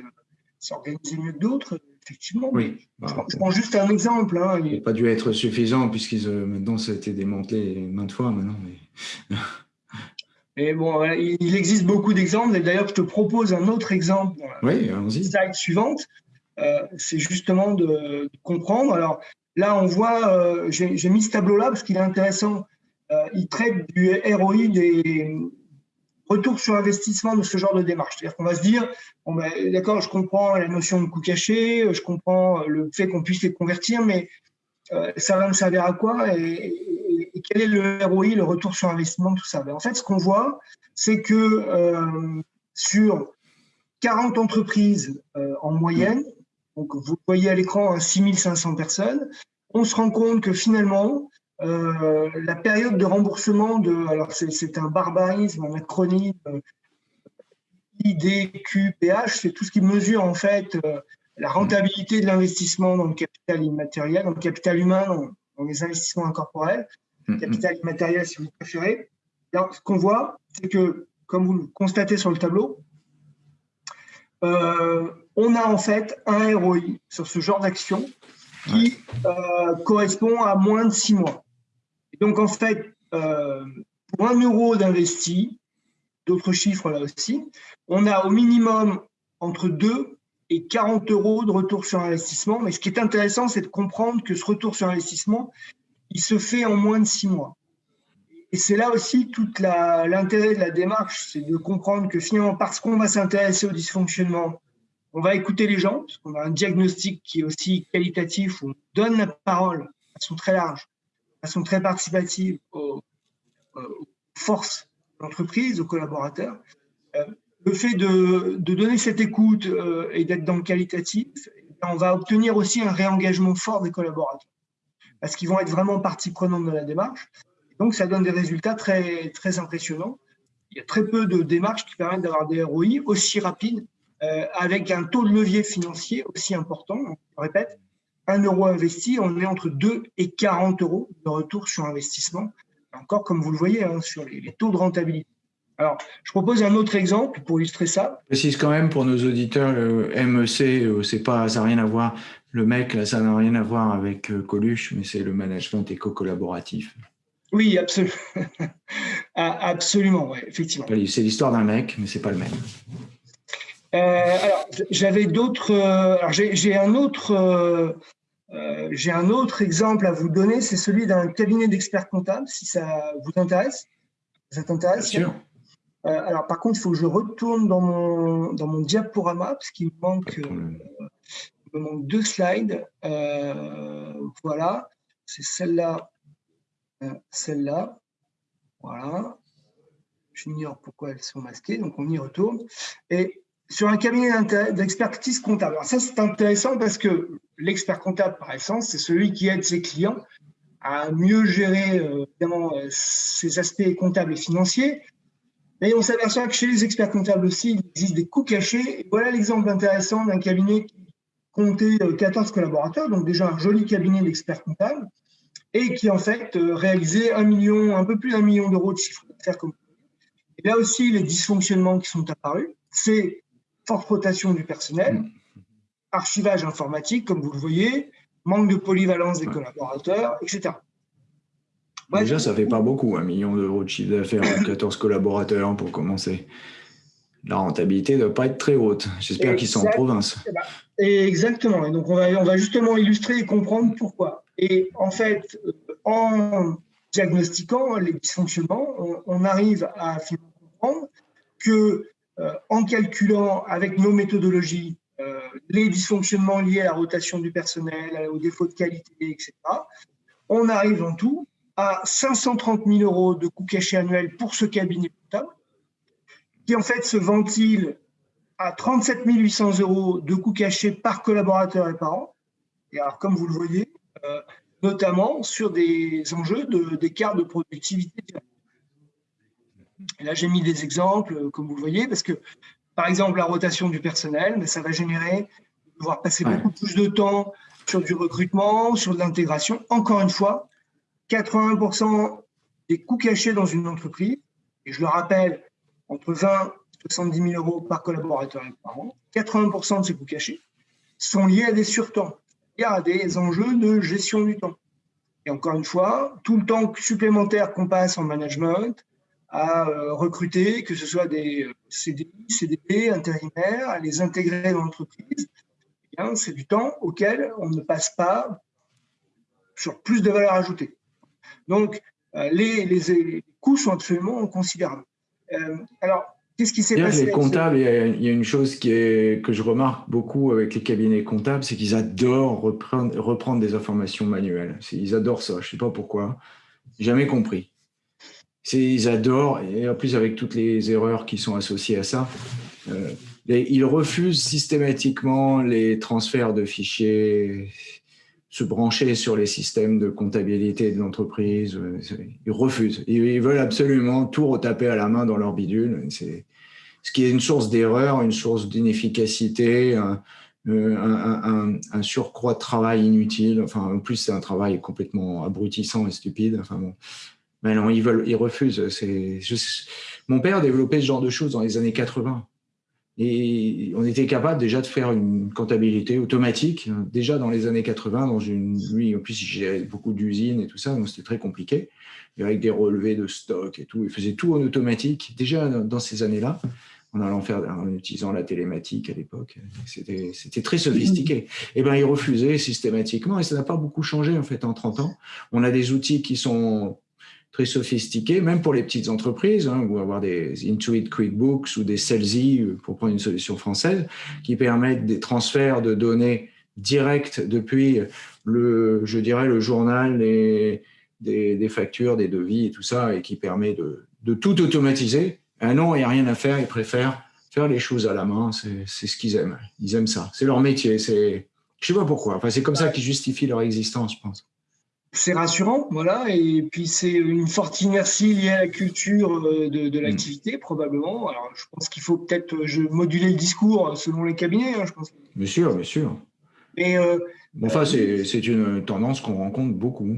euh, s'organisait mieux que d'autres, effectivement. Oui. je, prends, juste un exemple. Hein, il n'a pas dû être suffisant, puisqu'ils maintenant, ça a été démantelé maintes fois maintenant. Et bon, il existe beaucoup d'exemples. Et d'ailleurs, je te propose un autre exemple dans la slide suivante. Euh, c'est justement de, comprendre. Alors là, on voit, euh, j'ai mis ce tableau-là parce qu'il est intéressant. Euh, il traite du ROI des retours sur investissement de ce genre de démarche. C'est-à-dire qu'on va se dire, ben, d'accord, je comprends la notion de coût caché, je comprends le fait qu'on puisse les convertir, mais ça va me servir à quoi et, quel est le ROI, le retour sur investissement, tout ça? Ben, En fait, ce qu'on voit, c'est que sur 40 entreprises en moyenne, donc, vous voyez à l'écran 6500 personnes. On se rend compte que finalement, euh, la période de remboursement de, alors c'est un barbarisme, un acronyme, euh, IDQPH, c'est tout ce qui mesure en fait euh, la rentabilité de l'investissement dans le capital immatériel, dans le capital humain, dans, les investissements incorporels, mm-hmm. capital immatériel si vous préférez. Alors, ce qu'on voit, c'est que, comme vous le constatez sur le tableau, euh, on a en fait un ROI sur ce genre d'action qui euh, correspond à moins de six mois. Donc en fait, euh, pour un euro d'investi, d'autres chiffres là aussi, on a au minimum entre 2 et 40 euros de retour sur investissement. Mais ce qui est intéressant, c'est de comprendre que ce retour sur investissement, il se fait en moins de six mois. Et c'est là aussi tout l'intérêt de la démarche, c'est de comprendre que finalement, parce qu'on va s'intéresser au dysfonctionnement on va écouter les gens, parce qu'on a un diagnostic qui est aussi qualitatif, où on donne la parole de façon très large, façon très participative aux, forces de l'entreprise, aux collaborateurs. Euh, le fait de, donner cette écoute euh, et d'être dans le qualitatif, eh on va obtenir aussi un réengagement fort des collaborateurs. parce qu'ils vont être vraiment partie prenante de la démarche. Donc, ça donne des résultats très, très impressionnants. Il y a très peu de démarches qui permettent d'avoir des ROI aussi rapides, euh, avec un taux de levier financier aussi important. Je répète, un euro investi, on est entre 2 et 40 euros de retour sur investissement. Encore, comme vous le voyez, hein, sur les, taux de rentabilité. Alors, je propose un autre exemple pour illustrer ça. Je précise quand même pour nos auditeurs, le MEC, euh, c'est pas, ça n'a rien à voir. Le mec, là, ça n'a rien à voir avec euh, Coluche, mais c'est le management éco-collaboratif. Oui, absolument. Ah, absolument, ouais, effectivement. C'est l'histoire d'un mec, mais c'est pas le même. Euh, alors, j'avais d'autres. alors, j'ai un autre. J'ai un autre exemple à vous donner, c'est celui d'un cabinet d'experts comptables, si ça vous intéresse. Ça t'intéresse Bien sûr. Euh, alors, par contre, il faut que je retourne dans mon, dans mon diaporama parce qu'il me manque, euh, me manque deux slides. Euh, voilà, c'est celle-là, celle-là. Voilà. J'ignore pourquoi elles sont masquées, donc on y retourne. Et sur un cabinet d'expertise comptable. Alors ça, c'est intéressant parce que l'expert comptable, par essence, c'est celui qui aide ses clients à mieux gérer évidemment ses aspects comptables et financiers, mais on s'aperçoit que chez les experts comptables aussi, il existe des coûts cachés. Voilà l'exemple intéressant d'un cabinet qui comptait 14 euh, collaborateurs, donc déjà un joli cabinet d'experts comptables, et qui en fait euh, réalisait un million, un peu plus d'un million d'euros de chiffre d'affaires. Là aussi, les dysfonctionnements qui sont apparus, c'est forte rotation du personnel, archivage informatique, comme vous le voyez, manque de polyvalence des collaborateurs, etc. Déjà, ça fait pas beaucoup, un million d'euros de chiffre d'affaires 14 collaborateurs pour commencer. La rentabilité ne doit pas être très haute. J'espère qu'ils sont en province. Exactement. Et donc, on va, on va justement illustrer et comprendre pourquoi. Et en fait, euh, en diagnostiquant les dysfonctionnements, on, arrive à comprendre que euh, en calculant avec nos méthodologies les dysfonctionnements liés à la rotation du personnel, aux défauts de qualité, etc., on arrive en tout à 530 000 euros de coûts cachés annuels pour ce cabinet comptable, qui en fait se ventile à 37 800 euros de coûts cachés par collaborateur et par an. Et alors, comme vous le voyez, euh, notamment sur des enjeux d'écart de, productivité. Là, j'ai mis des exemples, euh, comme vous le voyez, parce que, par exemple, la rotation du personnel, mais ça va générer devoir passer beaucoup plus de temps sur du recrutement, sur de l'intégration. Encore une fois, 80% des coûts cachés dans une entreprise, et je le rappelle, entre 20 et 70 000 euros par collaborateur et par an, 80% de ces coûts cachés sont liés à des surtemps, à des enjeux de gestion du temps. Et encore une fois, tout le temps supplémentaire qu'on passe en management, à euh, recruter, que ce soit des CDI, CDP, intérimaires, à les intégrer dans l'entreprise, eh c'est du temps auquel on ne passe pas sur plus de valeur ajoutée. Donc, euh, les, coûts sont absolument considérables. Euh, alors, qu'est-ce qui s'est passé Les comptables, il y, a, une chose qui est, que je remarque beaucoup avec les cabinets comptables, c'est qu'ils adorent reprendre, reprendre, des informations manuelles. Ils adorent ça, je ne sais pas pourquoi. Jamais compris. Ils adorent, et en plus avec toutes les erreurs qui sont associées à ça, euh, ils refusent systématiquement les transferts de fichiers se brancher sur les systèmes de comptabilité de l'entreprise. Euh, ils refusent. Ils veulent absolument tout retaper à la main dans leur bidule. Ce qui est une source d'erreur, une source d'inefficacité, un, euh, surcroît de travail inutile. Enfin, en plus, c'est un travail complètement abrutissant et stupide. Enfin bon. Mais non, ils refusent. mon père a développé ce genre de choses dans les années 80. Et on était capable déjà de faire une comptabilité automatique, hein, déjà dans les années 80, dans une, lui, en plus, il beaucoup d'usines et tout ça, donc c'était très compliqué, avec des relevés de stock et tout. Il faisait tout en automatique, déjà dans ces années-là, en allant faire, en utilisant la télématique à l'époque. C'était très sophistiqué. Et eh ben, il refusait systématiquement, et ça n'a pas beaucoup changé, en fait, en 30 ans. On a des outils qui sont très sophistiqués, même pour les petites entreprises, hein, ou avoir des Intuit QuickBooks ou des Celsi, euh, pour prendre une solution française, qui permettent des transferts de données directs depuis le, je dirais, le journal des, des, factures, des devis et tout ça, et qui permet de, tout automatiser. Un non, il n'y a rien à faire, ils préfèrent faire les choses à la main, c'est ce qu'ils aiment. Ils aiment ça. C'est leur métier. Je ne sais pas pourquoi. Enfin, c'est comme ça qu'ils justifient leur existence, je pense. C'est rassurant, voilà. Et puis c'est une forte inertie liée à la culture de, l'activité, probablement. Alors je pense qu'il faut peut-être moduler le discours selon les cabinets. Hein, je pense. Bien sûr, bien sûr. Mais enfin, c'est une tendance qu'on rencontre beaucoup.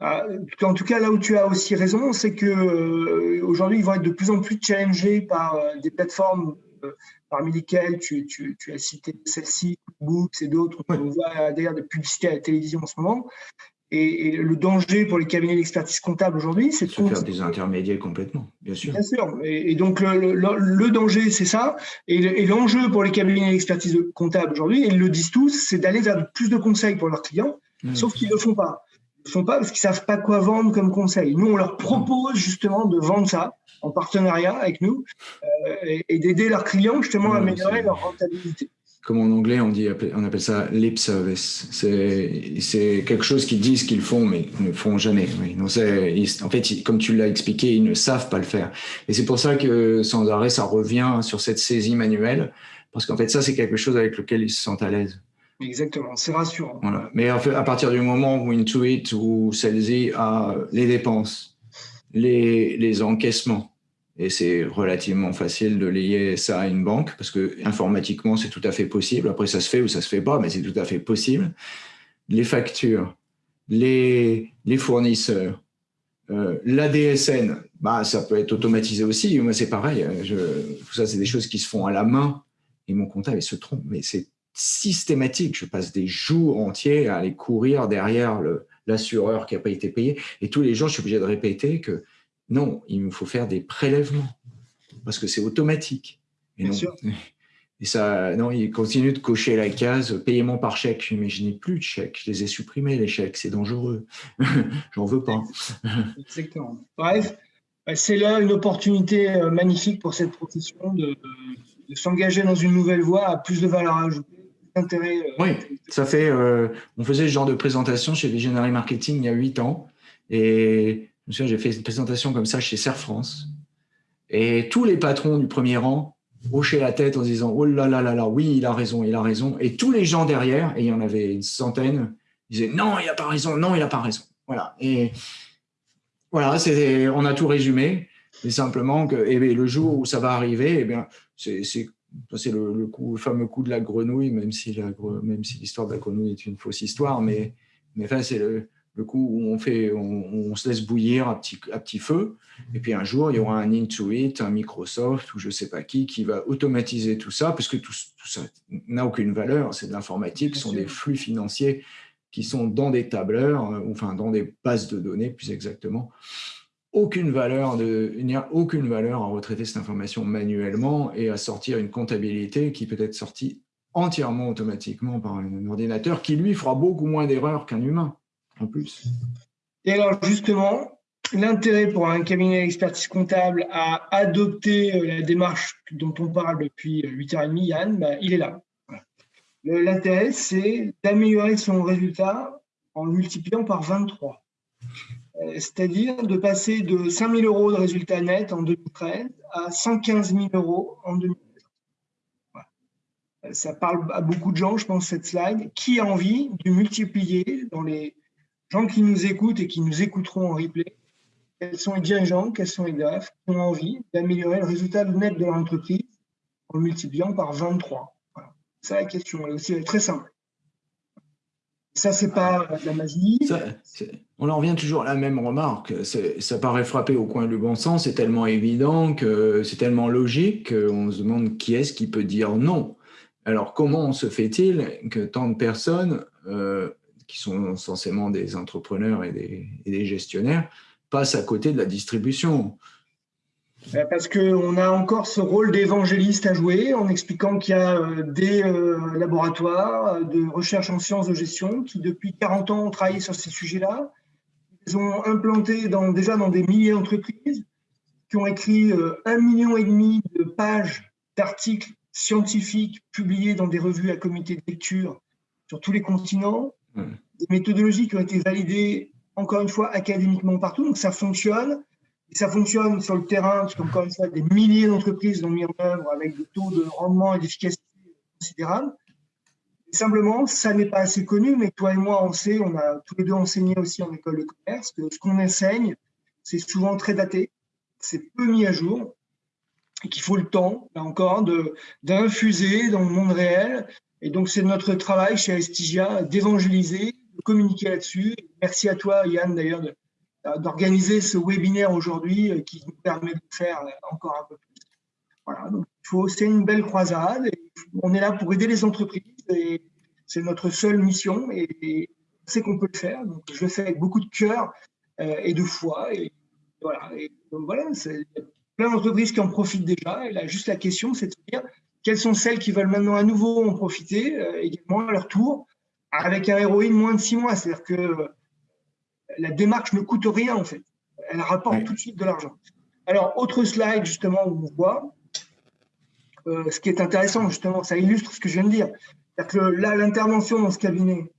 Ah, en tout cas, là où tu as aussi raison, c'est que euh, aujourd'hui, ils vont être de plus en plus challengés par euh, des plateformes euh, parmi lesquelles tu, as cité celle-ci, Books et d'autres. On voit d'ailleurs des publicités à la télévision en ce moment. Et, le danger pour les cabinets d'expertise comptable aujourd'hui, c'est de faire des intermédiaires complètement, bien sûr. Bien sûr. Et, donc le, danger, c'est ça. Et l'enjeu pour les cabinets d'expertise comptable aujourd'hui, ils le disent tous, c'est d'aller vers plus de conseils pour leurs clients, mmh. sauf qu'ils ne le font pas font pas parce qu'ils savent pas quoi vendre comme conseil. Nous, on leur propose justement de vendre ça en partenariat avec nous euh, et, d'aider leurs clients justement à améliorer leur rentabilité. Comme en anglais, on, dit, on appelle ça lip service. C'est quelque chose qu'ils disent qu'ils font, mais ne font jamais. en fait, comme tu l'as expliqué, ils ne savent pas le faire. Et c'est pour ça que sans arrêt, ça revient sur cette saisie manuelle, parce qu'en fait, ça, c'est quelque chose avec lequel ils se sentent à l'aise. Exactement, c'est rassurant. Mais à partir du moment où Intuit ou celle-ci a les dépenses, les, les encaissements, et c'est relativement facile de lier ça à une banque parce que informatiquement c'est tout à fait possible. Après ça se fait ou ça se fait pas, mais c'est tout à fait possible. Les factures, les, les fournisseurs, euh, l'ADSN, bah ça peut être automatisé aussi. Moi c'est pareil. Je, tout ça c'est des choses qui se font à la main et mon comptable il se trompe, mais c'est systématique. Je passe des jours entiers à aller courir derrière l'assureur qui n'a pas été payé. Et tous les jours, je suis obligé de répéter que non, il me faut faire des prélèvements parce que c'est automatique. Et Bien non, sûr. Et ça, non, il continue de cocher la case paiement par chèque. Mais je n'ai plus de chèques. Je les ai supprimés, les chèques. C'est dangereux. J'en veux pas. Exactement. Bref, c'est là une opportunité euh, magnifique pour cette profession de, de s'engager dans une nouvelle voie à plus de valeur ajoutée euh, oui, ça fait. Euh, on faisait ce genre de présentation chez Visionary Marketing il y a huit ans. Et j'ai fait une présentation comme ça chez Serre France. Et tous les patrons du premier rang hochaient la tête en disant Oh là là là là, oui, il a raison, il a raison. Et tous les gens derrière, et il y en avait une centaine, disaient Non, il n'a pas raison, non, il n'a pas raison. Voilà. Et voilà, on a tout résumé. Et simplement que et le jour où ça va arriver, eh bien, c'est c'est le, coup, fameux coup de la grenouille, même si l'histoire de la grenouille est une fausse histoire, mais, mais enfin, c'est le, coup où on, fait, on, se laisse bouillir à petit, à petit feu, et puis un jour, il y aura un Intuit, un Microsoft, ou je ne sais pas qui, qui va automatiser tout ça, parce que tout, ça n'a aucune valeur, c'est de l'informatique, ce sont des flux financiers qui sont dans des tableurs, euh, enfin dans des bases de données plus exactement, aucune valeur de, il n'y a aucune valeur à retraiter cette information manuellement et à sortir une comptabilité qui peut être sortie entièrement automatiquement par un ordinateur qui lui fera beaucoup moins d'erreurs qu'un humain plus. Et alors justement, l'intérêt pour un cabinet d'expertise comptable à adopter euh, la démarche dont on parle depuis 8h30, Yann, bah, il est là. L'intérêt, c'est d'améliorer son résultat en multipliant par 23. Euh, c'est-à-dire de passer de 5 000 euros de résultat net en 2013 à 115 000 euros en 2013. Euh, ça parle à beaucoup de gens, je pense, cette slide. Qui a envie de multiplier dans les gens qui nous écoutent et qui nous écouteront en replay Quels sont les dirigeants, quels sont les DAF qui ont envie d'améliorer le résultat net de l'entreprise en multipliant par 23 voilà. C'est la question. Elle est aussi très simple. Ça, c'est pas de la magie. on en revient toujours à la même remarque. Ça paraît frapper au coin du bon sens, c'est tellement évident, que c'est tellement logique qu'on se demande qui est-ce qui peut dire non. Alors, comment se fait-il que tant de personnes, euh, qui sont censément des entrepreneurs et des, gestionnaires, passent à côté de la distribution euh, parce qu'on a encore ce rôle d'évangéliste à jouer en expliquant qu'il y a euh, des euh, laboratoires de recherche en sciences de gestion qui, depuis 40 ans, ont travaillé sur ces sujets-là. Ils ont implanté déjà dans des milliers d'entreprises qui ont écrit un million et demi de pages d'articles scientifiques publiés dans des revues à comité de lecture sur tous les continents, des méthodologies qui ont été validées, encore une fois, académiquement partout. Donc ça fonctionne. Ça fonctionne sur le terrain, parce qu'encore une fois, des milliers d'entreprises l'ont mis en œuvre avec des taux de rendement et d'efficacité considérables. simplement, ça n'est pas assez connu, mais toi et moi, on sait, on a tous les deux enseigné aussi en école de commerce, que ce qu'on enseigne, c'est souvent très daté, c'est peu mis à jour, et qu'il faut le temps, là encore, d'infuser dans le monde réel. Et donc, c'est notre travail chez Estigia d'évangéliser, de communiquer là-dessus. Merci à toi, Yann, d'ailleurs, d'organiser ce webinaire aujourd'hui euh, qui nous permet de faire encore un peu plus. Voilà, donc c'est une belle croisade. on est là pour aider les entreprises et c'est notre seule mission et, c'est qu'on peut le faire. Donc, je le fais avec beaucoup de cœur euh, et de foi. Et voilà, et donc voilà, plein d'entreprises qui en profitent déjà. Et là, juste la question, c'est de se dire quelles sont celles qui veulent maintenant à nouveau en profiter euh, également à leur tour avec un héroïne moins de six mois. C'est-à-dire que euh, la démarche ne coûte rien en fait. Elle rapporte tout de suite de l'argent. Alors, autre slide justement où on voit euh, ce qui est intéressant, justement, ça illustre ce que je viens de dire. C'est-à-dire que là, l'intervention dans ce cabinet,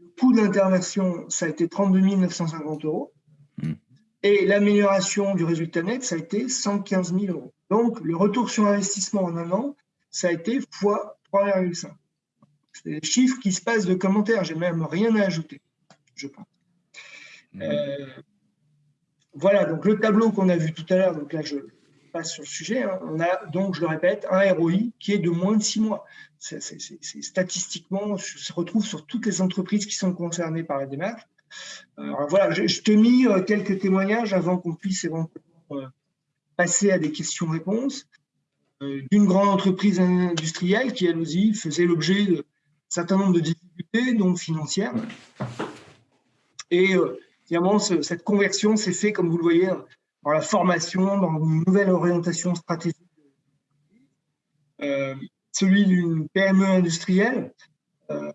le coût d'intervention, ça a été 32 950 euros. Hmm. Et l'amélioration du résultat net, ça a été 115 000 euros. Donc, le retour sur investissement en un an, ça a été x 3,5. C'est des chiffres qui se passent de commentaires. J'ai même rien à ajouter, je pense. Hmm. Euh, voilà, donc le tableau qu'on a vu tout à l'heure, donc là, je, sur le sujet, hein. on a donc, je le répète, un ROI qui est de moins de six mois. C'est, statistiquement, se retrouve sur toutes les entreprises qui sont concernées par la démarche. Alors voilà, je, te mis euh, quelques témoignages avant qu'on puisse éventuellement euh, passer à des questions-réponses d'une grande entreprise industrielle qui, elle aussi, faisait l'objet d'un certain nombre de difficultés, donc financières. Et évidemment, cette conversion s'est faite, comme vous le voyez, dans la formation, dans une nouvelle orientation stratégique. Euh, celui d'une PME industrielle. Euh,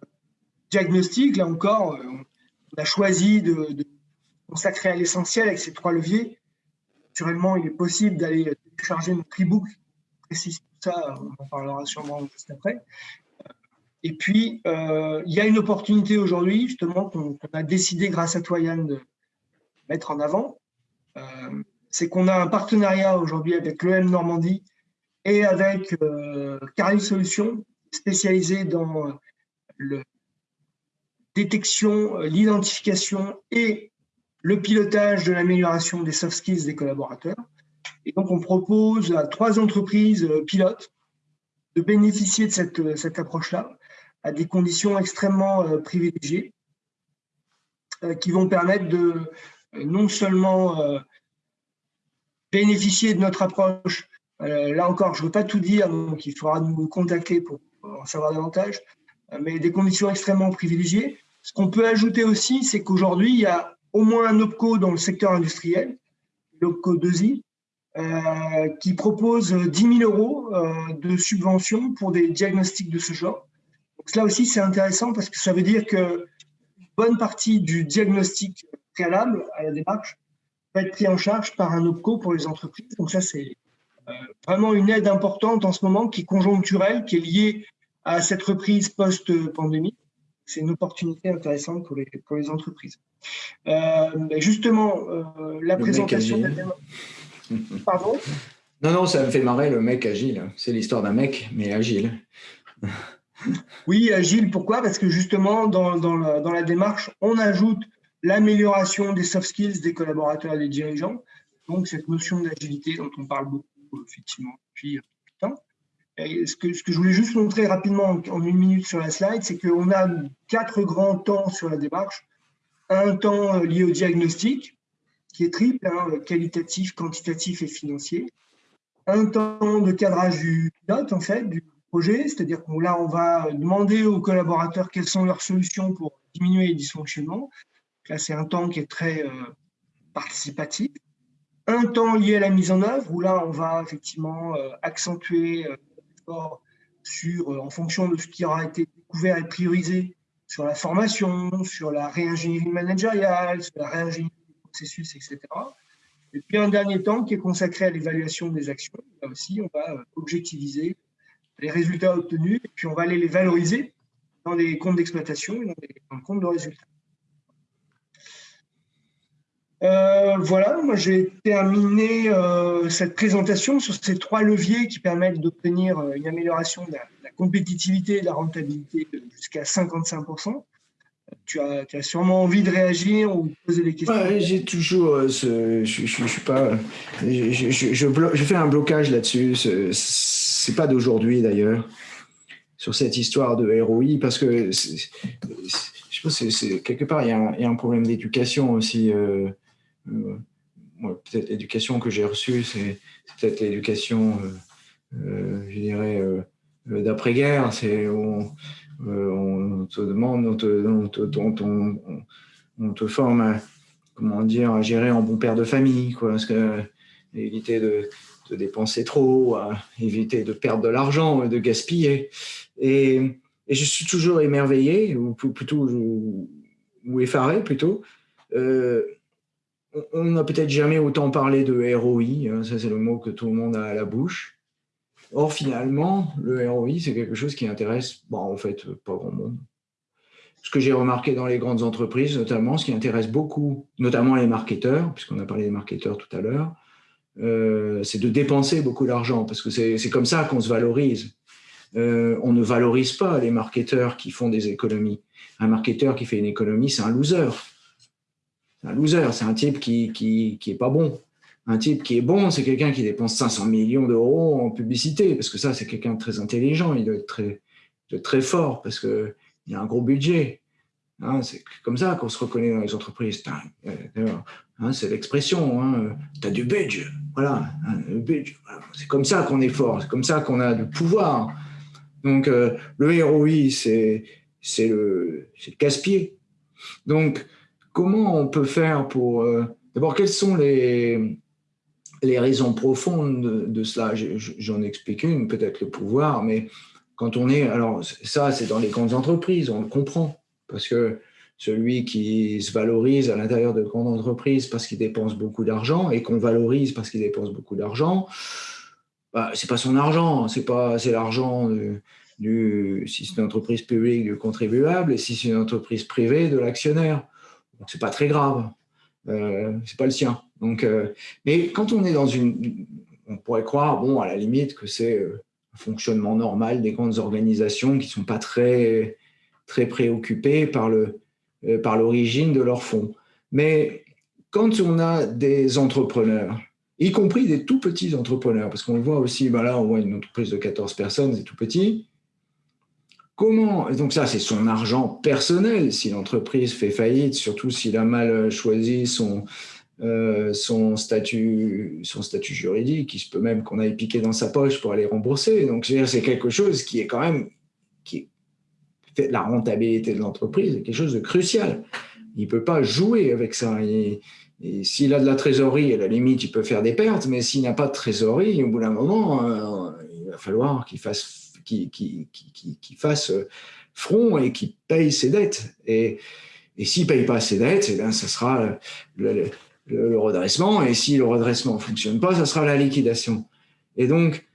diagnostic, là encore, euh, on a choisi de, consacrer à l'essentiel avec ces trois leviers. Naturellement, il est possible d'aller télécharger notre e-book précise tout ça, on en parlera sûrement juste après. Et puis, il y a une opportunité aujourd'hui, justement, qu'on a décidé, grâce à toi, Yann, de mettre en avant c'est qu'on a un partenariat aujourd'hui avec l'EM Normandie et avec euh, Carly Solutions, spécialisée dans euh, la détection, euh, l'identification et le pilotage de l'amélioration des soft skills des collaborateurs. Et donc, on propose à trois entreprises euh, pilotes de bénéficier de cette, cette approche-là à des conditions extrêmement privilégiées qui vont permettre de non seulement bénéficier de notre approche. Euh, là encore, je ne veux pas tout dire, donc il faudra nous contacter pour en savoir davantage, euh, mais des conditions extrêmement privilégiées. Ce qu'on peut ajouter aussi, c'est qu'aujourd'hui, il y a au moins un OPCO dans le secteur industriel, l'OPCO 2I, euh, qui propose 10 000 euros de subvention pour des diagnostics de ce genre. Donc, cela aussi, c'est intéressant parce que ça veut dire que bonne partie du diagnostic préalable à la démarche va être pris en charge par un OPCO pour les entreprises. Donc ça, c'est euh, vraiment une aide importante en ce moment qui est conjoncturelle, qui est liée à cette reprise post-pandémie. C'est une opportunité intéressante pour les, pour les entreprises. Euh, justement, euh, la présentation Pardon? Non, non, ça me fait marrer le mec agile. C'est l'histoire d'un mec, mais agile. oui, agile, pourquoi? Parce que justement, dans, dans, la, dans la démarche, on ajoute l'amélioration des soft skills des collaborateurs et des dirigeants. Donc, cette notion d'agilité dont on parle beaucoup, effectivement, depuis euh, temps. Ce, que, ce que je voulais juste montrer rapidement en, une minute sur la slide, c'est qu'on a quatre grands temps sur la démarche. Un temps euh, lié au diagnostic, qui est triple, hein, qualitatif, quantitatif et financier. Un temps de cadrage du pilote, en fait, du projet, c'est-à-dire que là, on va demander aux collaborateurs quelles sont leurs solutions pour diminuer les dysfonctionnements. Là, c'est un temps qui est très euh, participatif. Un temps lié à la mise en œuvre, où là, on va effectivement euh, accentuer euh, l'effort sur, en fonction de ce qui aura été découvert et priorisé sur la formation, sur la réingénierie managériale, sur la réingénierie processus, etc. Et puis un dernier temps qui est consacré à l'évaluation des actions. Là aussi, on va objectiviser les résultats obtenus et puis on va aller les valoriser dans les comptes d'exploitation et dans les comptes de résultats. Euh, voilà, moi j'ai terminé euh, cette présentation sur ces trois leviers qui permettent d'obtenir euh, une amélioration de la, compétitivité et de la rentabilité jusqu'à 55%. Tu as, sûrement envie de réagir ou de poser des questions J'ai toujours ce, je, je, suis pas, je, fais un blocage là-dessus. C'est pas d'aujourd'hui d'ailleurs sur cette histoire de ROI parce que je pense que quelque part il y, a un, problème d'éducation aussi. Euh, peut-être l'éducation que j'ai reçue, c'est peut-être l'éducation, euh, euh, je dirais, d'après-guerre. On, te demande, on te, on te, forme à, comment dire, à gérer en bon père de famille, quoi, que éviter de, dépenser trop, éviter de perdre de l'argent, de gaspiller. Et, je suis toujours émerveillé, ou plutôt, effaré plutôt, euh, on n'a peut-être jamais autant parlé de ROI, hein, ça c'est le mot que tout le monde a à la bouche. Or, finalement, le ROI, c'est quelque chose qui intéresse, bon, en fait, pas grand monde. Ce que j'ai remarqué dans les grandes entreprises, notamment, ce qui intéresse beaucoup, notamment les marketeurs, puisqu'on a parlé des marketeurs tout à l'heure, euh, c'est de dépenser beaucoup d'argent, parce que c'est comme ça qu'on se valorise. Euh, on ne valorise pas les marketeurs qui font des économies. Un marketeur qui fait une économie, c'est un loser c'est un loser, c'est un type qui, qui, qui est pas bon. Un type qui est bon, c'est quelqu'un qui dépense 500 millions d'euros en publicité, parce que ça, c'est quelqu'un de très intelligent, il doit être très, très fort, parce qu'il a un gros budget. Hein, c'est comme ça qu'on se reconnaît dans les entreprises. Euh, hein, c'est l'expression, hein, tu as du budget. Voilà, hein, c'est comme ça qu'on est fort, c'est comme ça qu'on a du pouvoir. Donc, euh, le ROI, c'est le, le casse-pied. Donc, comment on peut faire pour... Euh, d'abord, quelles sont les, les raisons profondes de, cela J'en explique une, peut-être le pouvoir, mais quand on est... Alors, ça, c'est dans les grandes entreprises, on le comprend, parce que celui qui se valorise à l'intérieur de grandes entreprises parce qu'il dépense beaucoup d'argent et qu'on valorise parce qu'il dépense beaucoup d'argent, bah, c'est pas son argent, c'est pas c'est l'argent du, si c'est une entreprise publique du contribuable et si c'est une entreprise privée de l'actionnaire. Donc, c'est pas très grave. Euh, c'est pas le sien. Donc, euh, mais quand on est dans une, on pourrait croire, bon, à la limite, que c'est euh, un fonctionnement normal des grandes organisations qui sont pas très, très préoccupées par euh, l'origine de leurs fonds. Mais quand on a des entrepreneurs, y compris des tout petits entrepreneurs, parce qu'on le voit aussi, ben là, on voit une entreprise de 14 personnes, c'est tout petit, Comment Donc ça, c'est son argent personnel. Si l'entreprise fait faillite, surtout s'il a mal choisi son, euh, son, statut, son statut juridique, il se peut même qu'on aille piquer dans sa poche pour aller rembourser. Donc c'est quelque chose qui est quand même qui la rentabilité de l'entreprise, quelque chose de crucial. Il ne peut pas jouer avec ça. Et, s'il a de la trésorerie, à la limite, il peut faire des pertes, mais s'il n'a pas de trésorerie, au bout d'un moment, euh, il va falloir qu'il fasse qui, fasse front et qui paye ses dettes. Et, et s'il ne paye pas ses dettes, eh bien, ça sera redressement. Et si le redressement ne fonctionne pas, ça sera la liquidation. Et donc,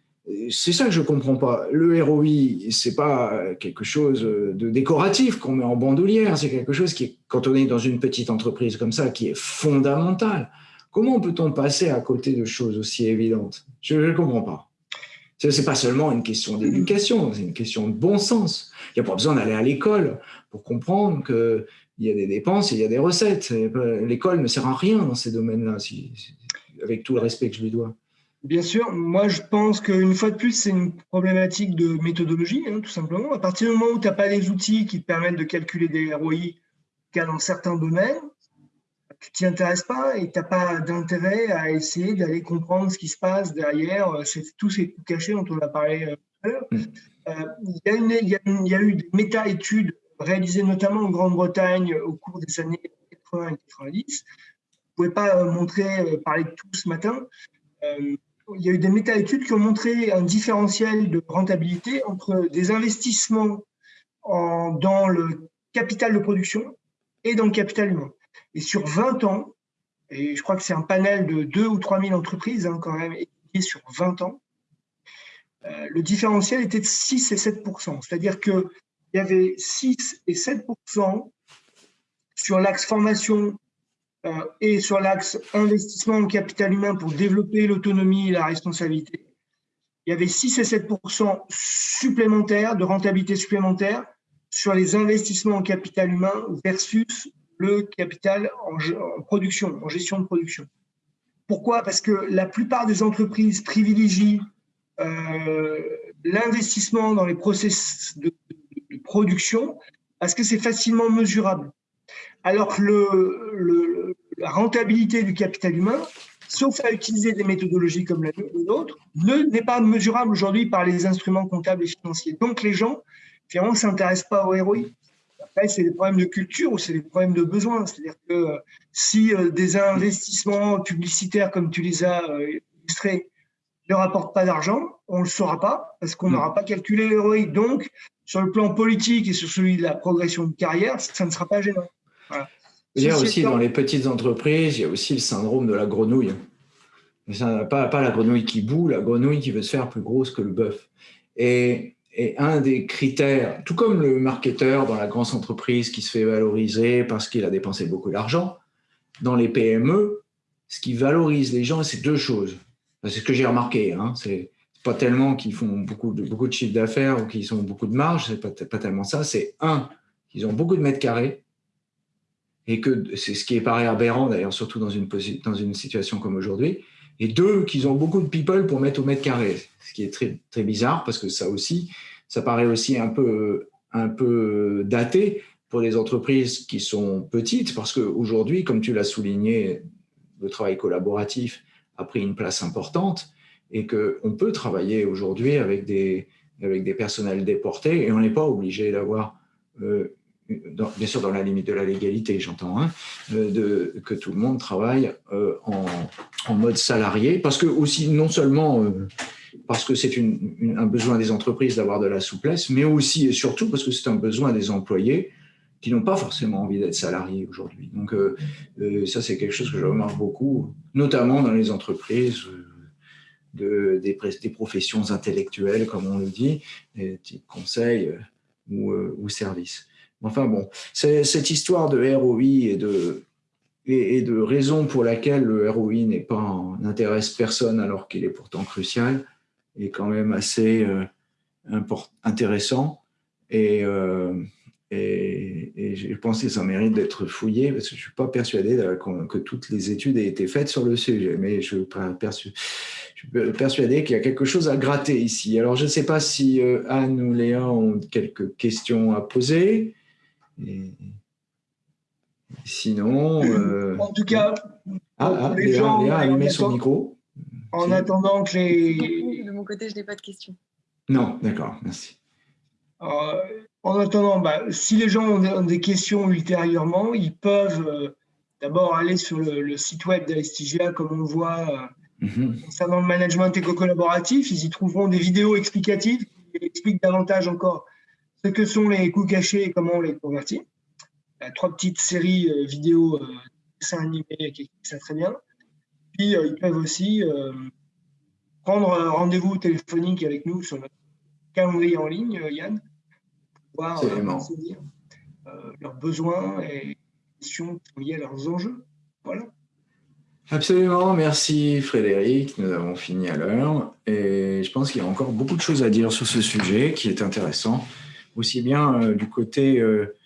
c'est ça que je ne comprends pas. Le ROI, ce n'est pas quelque chose de décoratif qu'on met en bandoulière, c'est quelque chose qui, quand on est dans une petite entreprise comme ça, qui est fondamental. Comment peut-on passer à côté de choses aussi évidentes? Je ne comprends pas. Ce n'est pas seulement une question d'éducation, c'est une question de bon sens. Il n'y a pas besoin d'aller à l'école pour comprendre qu'il y a des dépenses et il y a des recettes. L'école ne sert à rien dans ces domaines-là, avec tout le respect que je lui dois. Bien sûr, moi je pense qu'une fois de plus, c'est une problématique de méthodologie, hein, tout simplement. À partir du moment où tu n'as pas les outils qui te permettent de calculer des ROI, cas dans certains domaines, tu t'y intéresses pas et tu n'as pas d'intérêt à essayer d'aller comprendre ce qui se passe derrière euh, tous ces coups cachés dont on a parlé euh, tout à l'heure. Mm. Euh, il y, a eu des méta-études réalisées notamment en Grande-Bretagne au cours des années 80 et 90. Je ne pouvais pas montrer, parler de tout ce matin. il y a eu des méta-études qui ont montré un différentiel de rentabilité entre des investissements en, dans le capital de production et dans le capital humain. Et sur 20 ans, et je crois que c'est un panel de 2 ou 3 000 entreprises hein, quand même, étudié sur 20 ans, euh, le différentiel était de 6 et 7 C'est-à-dire qu'il y avait 6 et 7% sur l'axe formation et sur l'axe investissement en capital humain pour développer l'autonomie et la responsabilité, il y avait 6 et 7% supplémentaires de rentabilité supplémentaire sur les investissements en capital humain versus le capital en, production, en gestion de production. Pourquoi? Parce que la plupart des entreprises privilégient euh, l'investissement dans les process de, production parce que c'est facilement mesurable. Alors que la rentabilité du capital humain, sauf à utiliser des méthodologies comme la nôtre, n'est pas mesurable aujourd'hui par les instruments comptables et financiers. Donc les gens, finalement, ne s'intéressent pas au ROI. Après, c'est des problèmes de culture ou c'est des problèmes de besoin. C'est-à-dire que euh, si euh, des investissements publicitaires comme tu les as euh, illustrés ne rapportent pas d'argent, on ne le saura pas parce qu'on mm. n'aura pas calculé le ROI. Donc, sur le plan politique et sur celui de la progression de carrière, ça ne sera pas gênant. Il y a aussi dans les petites entreprises, il y a aussi le syndrome de la grenouille. Pas, pas la grenouille qui boue, la grenouille qui veut se faire plus grosse que le bœuf. Et, et un des critères, tout comme le marketeur dans la grande entreprise qui se fait valoriser parce qu'il a dépensé beaucoup d'argent, dans les PME, ce qui valorise les gens, c'est deux choses. C'est ce que j'ai remarqué. Hein, c'est pas tellement qu'ils font beaucoup de, beaucoup de chiffres d'affaires ou qu'ils ont beaucoup de marge, c'est pas, pas tellement ça. C'est un, qu'ils ont beaucoup de mètres carrés et que c'est ce qui paraît aberrant d'ailleurs, surtout dans une, dans une situation comme aujourd'hui. Et deux, qu'ils ont beaucoup de people pour mettre au mètre carré, ce qui est très, très bizarre parce que ça aussi, ça paraît aussi un peu, un peu daté pour les entreprises qui sont petites parce qu'aujourd'hui, comme tu l'as souligné, le travail collaboratif a pris une place importante et qu'on peut travailler aujourd'hui avec des, avec des personnels déportés et on n'est pas obligé d'avoir euh, bien sûr dans la limite de la légalité, j'entends, hein, de, que tout le monde travaille euh, en, en, mode salarié, parce que aussi, non seulement euh, parce que c'est un besoin des entreprises d'avoir de la souplesse, mais aussi et surtout parce que c'est un besoin des employés qui n'ont pas forcément envie d'être salariés aujourd'hui. Donc euh, ça, c'est quelque chose que je remarque beaucoup, notamment dans les entreprises de, des, des, professions intellectuelles, comme on le dit, type conseil ou, ou services. Enfin bon, cette histoire de ROI et de, et, de raison pour laquelle le ROI pas n'intéresse personne alors qu'il est pourtant crucial est quand même assez euh, intéressant et, euh, et, je pense que ça mérite d'être fouillé parce que je ne suis pas persuadé que toutes les études aient été faites sur le sujet, mais je suis persuadé qu'il y a quelque chose à gratter ici. Alors je ne sais pas si euh, Anne ou Léa ont quelques questions à poser. Et... Sinon. Euh, en tout cas, ah, ah, les gens. Léa a allumé son micro. En attendant que les. De mon côté, je n'ai pas de questions. Non, d'accord, merci. Euh, en attendant, bah, si les gens ont des questions ultérieurement, ils peuvent euh, d'abord aller sur le, site web d'Alestigia, comme on le voit mhm. concernant le management éco-collaboratif. Ils y trouveront des vidéos explicatives qui expliquent davantage encore ce que sont les coûts cachés et comment on les convertit. A trois petites séries euh, vidéo euh, dessins animés qui expliquent ça très bien. Puis euh, ils peuvent aussi prendre un rendez-vous téléphonique avec nous sur notre calendrier en ligne, Yann, pour voir leurs besoins et questions liées à leurs enjeux. Voilà. Absolument, merci Frédéric. Nous avons fini à l'heure et je pense qu'il y a encore beaucoup de choses à dire sur ce sujet qui est intéressant aussi bien euh, du côté euh,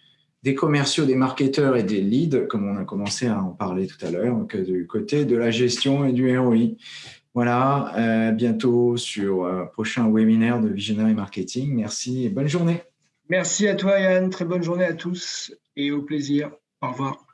des commerciaux, des marketeurs et des leads, comme on a commencé à en parler tout à l'heure, que du côté de la gestion et du ROI. Voilà, euh, bientôt sur un prochain webinaire de Visionary Marketing. Merci et bonne journée. Merci à toi Yann, très bonne journée à tous et au plaisir. Au revoir.